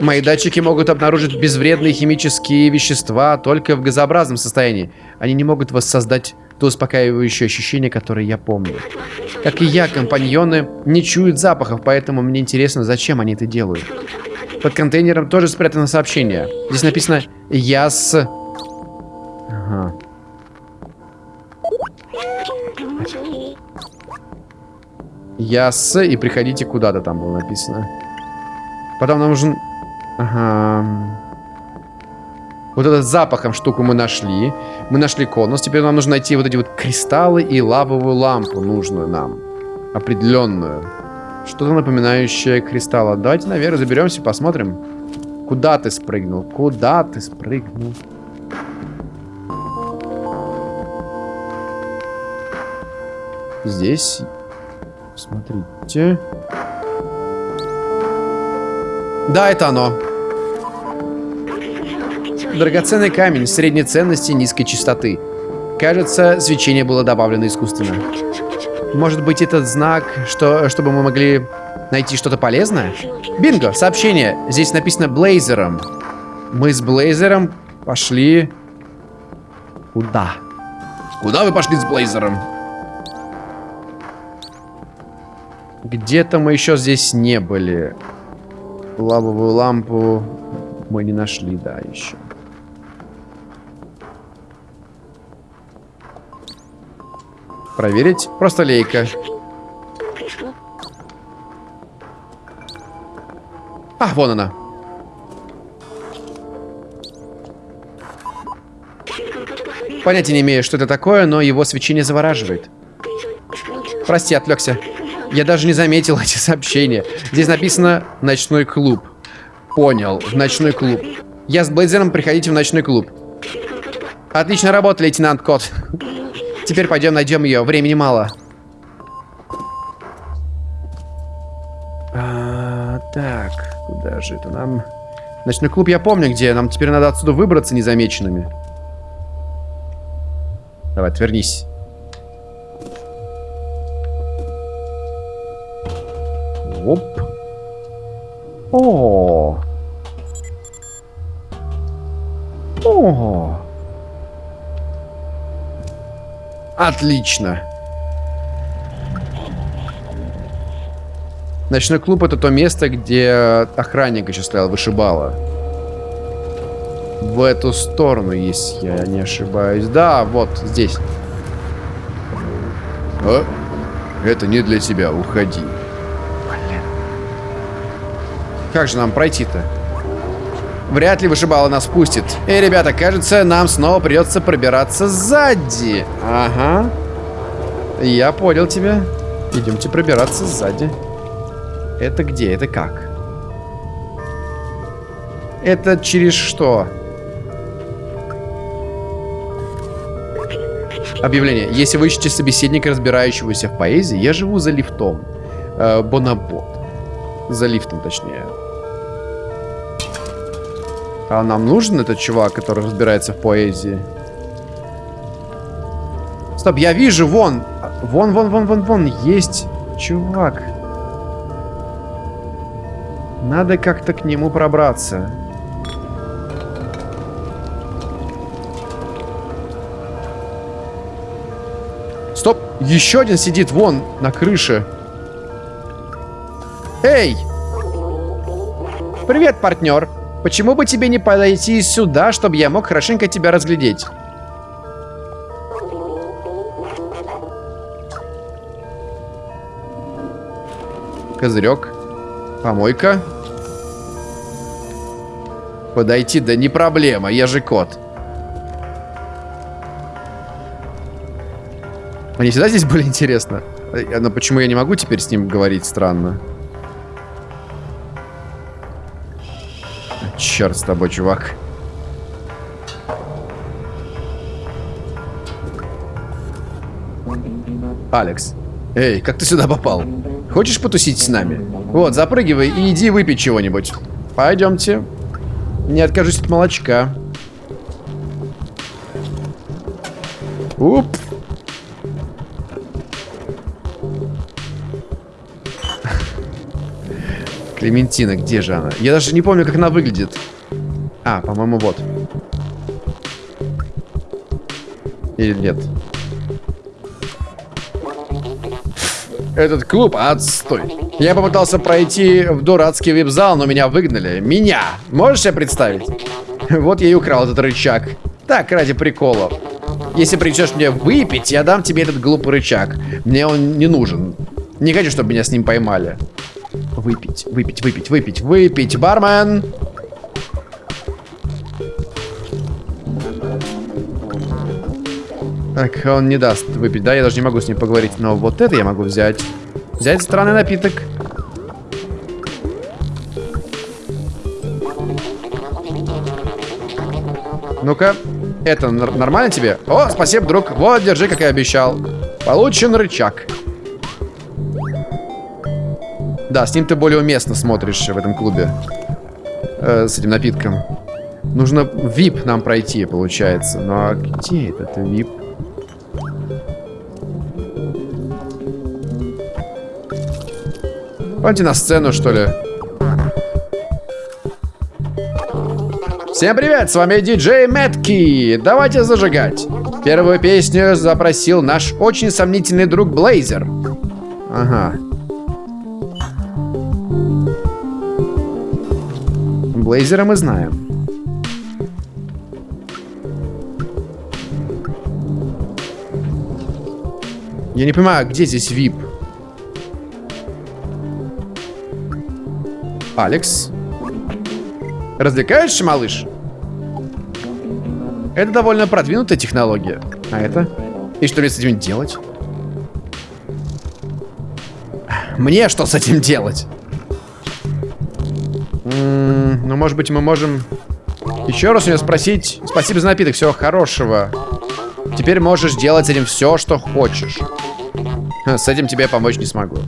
Мои датчики могут обнаружить безвредные химические вещества только в газообразном состоянии. Они не могут воссоздать то успокаивающее ощущение, которое я помню. Как и я, компаньоны не чуют запахов, поэтому мне интересно, зачем они это делают. Под контейнером тоже спрятано сообщение. Здесь написано «Я с...» Ага. Я с... И приходите куда-то там было написано. Потом нам нужен... Ага. Вот этот запахом штуку мы нашли. Мы нашли конус. Теперь нам нужно найти вот эти вот кристаллы и лавовую лампу нужную нам. Определенную. Что-то напоминающее кристалла. Давайте наверх заберемся, посмотрим. Куда ты спрыгнул? Куда ты спрыгнул? Здесь. Смотрите. Да, это оно. Драгоценный камень средней ценности низкой частоты. Кажется, свечение было добавлено искусственно. Может быть, этот знак, что, чтобы мы могли найти что-то полезное? Бинго, сообщение. Здесь написано Блейзером. Мы с Блейзером пошли... Куда? Куда вы пошли с Блейзером? Где-то мы еще здесь не были. Лавовую лампу мы не нашли, да, еще. Проверить? Просто лейка. А, вон она. Понятия не имею, что это такое, но его свечение завораживает. Прости, отвлекся. Я даже не заметил эти сообщения. Здесь написано «Ночной клуб». Понял, в ночной клуб. Я с Блейзером, приходите в ночной клуб. Отлично работа, лейтенант Кот. Теперь пойдем найдем ее, времени мало. А, так, куда же это нам? Ночной клуб я помню где, нам теперь надо отсюда выбраться незамеченными. Давай, отвернись. Оп. О. О. Отлично. Ночной клуб это то место, где охранник еще стоял, вышибала. В эту сторону, если я не ошибаюсь. Да, вот здесь. А? Это не для тебя, уходи. Как же нам пройти-то? Вряд ли вышибала нас пустит. Эй, ребята, кажется, нам снова придется пробираться сзади. Ага. Я понял тебя. Идемте пробираться сзади. Это где? Это как? Это через что? Объявление. Если вы ищете собеседника, разбирающегося в поэзии, я живу за лифтом. Э, Бонабот. За лифтом, точнее. А нам нужен этот чувак, который разбирается в поэзии? Стоп, я вижу, вон. Вон, вон, вон, вон, вон. Есть чувак. Надо как-то к нему пробраться. Стоп, еще один сидит вон, на крыше. Эй! Привет, партнер. Почему бы тебе не подойти сюда, чтобы я мог хорошенько тебя разглядеть? Козырек. Помойка. Подойти, да не проблема, я же кот. Они всегда здесь были интересно. Но почему я не могу теперь с ним говорить? Странно. Черт с тобой, чувак. Алекс. Эй, как ты сюда попал? Хочешь потусить с нами? Вот, запрыгивай и иди выпить чего-нибудь. Пойдемте. Не откажусь от молочка. Уп. Клементина, где же она? Я даже не помню, как она выглядит. А, по-моему, вот. Или нет? Этот клуб отстой. Я попытался пройти в дурацкий вип-зал, но меня выгнали. Меня! Можешь себе представить? Вот я и украл этот рычаг. Так, ради прикола. Если придешь мне выпить, я дам тебе этот глупый рычаг. Мне он не нужен. Не хочу, чтобы меня с ним поймали. Выпить, выпить, выпить, выпить, выпить, бармен! Так, он не даст выпить, да? Я даже не могу с ним поговорить. Но вот это я могу взять. Взять странный напиток. Ну-ка. Это нормально тебе? О, спасибо, друг. Вот, держи, как и обещал. Получен рычаг. Да, с ним ты более уместно смотришь в этом клубе. Э, с этим напитком. Нужно VIP нам пройти, получается. Ну а где этот VIP? Пойдемте на сцену, что ли. Всем привет, с вами диджей Мэтки. Давайте зажигать. Первую песню запросил наш очень сомнительный друг Блейзер. Ага. Блейзера мы знаем. Я не понимаю, где здесь VIP? Алекс? Развлекаешься, малыш? Это довольно продвинутая технология. А это? И что мне с этим делать? Мне что с этим делать? Ну, может быть, мы можем еще раз у нее спросить. Спасибо за напиток, всего хорошего. Теперь можешь делать с этим все, что хочешь. С этим тебе помочь не смогу.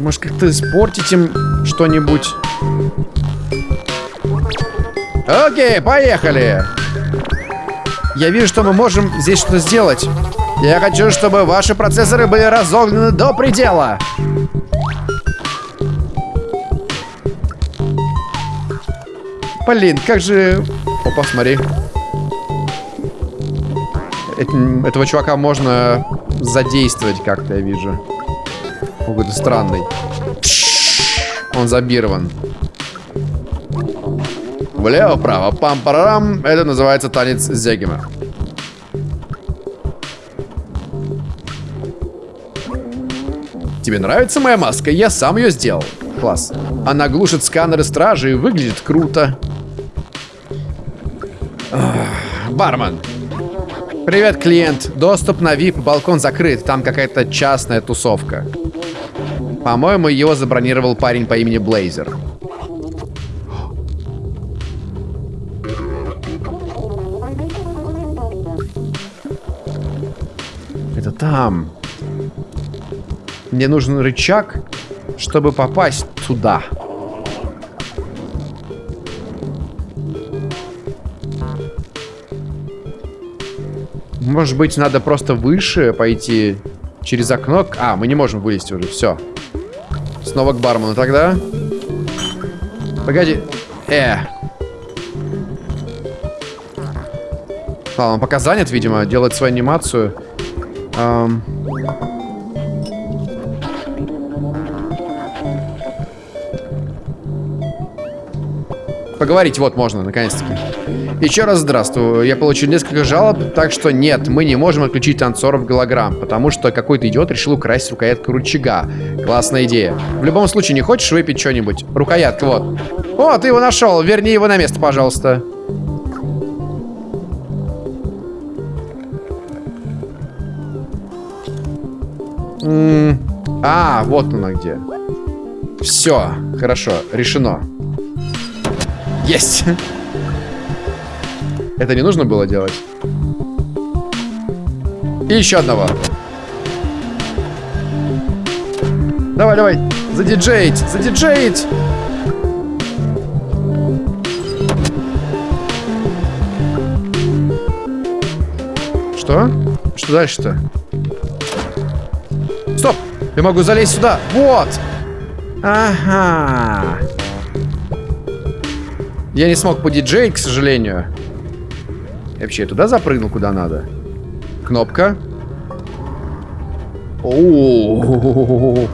Может, как-то испортить им что-нибудь? Окей, поехали! Я вижу, что мы можем здесь что-то сделать. Я хочу, чтобы ваши процессоры были разогнаны до предела. Блин, как же... Опа, смотри. Этого чувака можно задействовать как-то, я вижу. Какой-то странный. Он забирован. Влево-право. Пам-парарам. Это называется танец Зегема. Тебе нравится моя маска? Я сам ее сделал. Класс. Она глушит сканеры стражи и выглядит круто. бармен. Привет, клиент. Доступ на VIP, балкон закрыт. Там какая-то частная тусовка. По-моему, его забронировал парень по имени Блейзер. Это там. Мне нужен рычаг, чтобы попасть туда. Может быть, надо просто выше пойти через окно? А, мы не можем вылезти уже, все. Снова к бармену тогда. Погоди. Э. А, он пока занят, видимо, делает свою анимацию. Эм... Поговорить вот можно, наконец-таки. Еще раз здравствуй. Я получил несколько жалоб, так что нет, мы не можем отключить танцоров голограмм, потому что какой-то идиот решил украсть рукоятку рычага. Классная идея. В любом случае, не хочешь выпить что-нибудь? Рукоятка, вот. О, ты его нашел. Верни его на место, пожалуйста. М, А, вот она где. Все, хорошо, решено. Есть! Это не нужно было делать? И еще одного. Давай, давай, задиджеить, задиджеить! Что? Что дальше-то? Стоп! Я могу залезть сюда. Вот! Ага. Я не смог подиджеить, к сожалению. Я вообще туда запрыгнул, куда надо. Кнопка. О.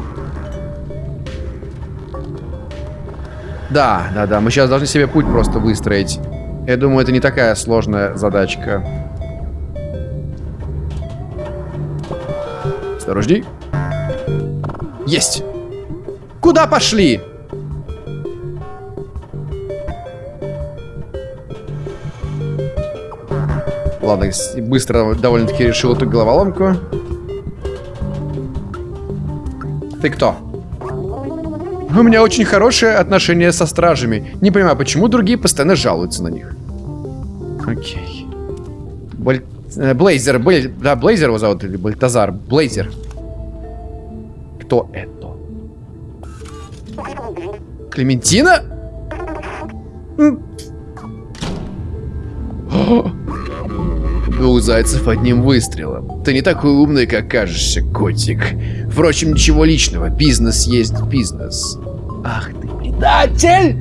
Да, да, да. Мы сейчас должны себе путь просто выстроить. Я думаю, это не такая сложная задачка. Осторожней. Есть. Куда пошли? Ладно, быстро довольно-таки решил эту головоломку. Ты кто? У меня очень хорошие отношения со стражами. Не понимаю, почему другие постоянно жалуются на них. Окей. Боль- э, Блейзер, Блей- да, Блейзер его зовут, или Бальтазар. Блейзер. Кто это? Клементина? О! Двух зайцев одним выстрелом. Ты не такой умный, как кажешься, котик. Впрочем, ничего личного. Бизнес есть бизнес. Ах ты предатель!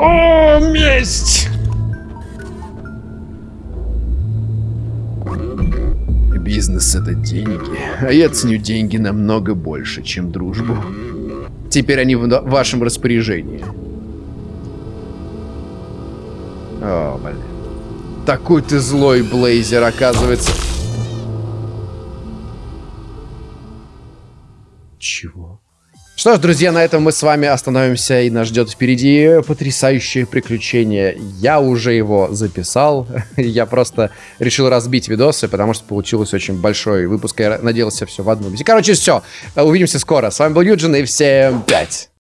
О, месть! Бизнес — это деньги, а я ценю деньги намного больше, чем дружбу. Теперь они в вашем распоряжении. О, блин. Такой ты злой, Блейзер, оказывается. Чего? Что ж, друзья, на этом мы с вами остановимся, и нас ждет впереди потрясающее приключение. Я уже его записал, я просто решил разбить видосы, потому что получилось очень большой выпуск, я надеялся все в одном. Короче, все, увидимся скоро. С вами был Юджин, и всем пять.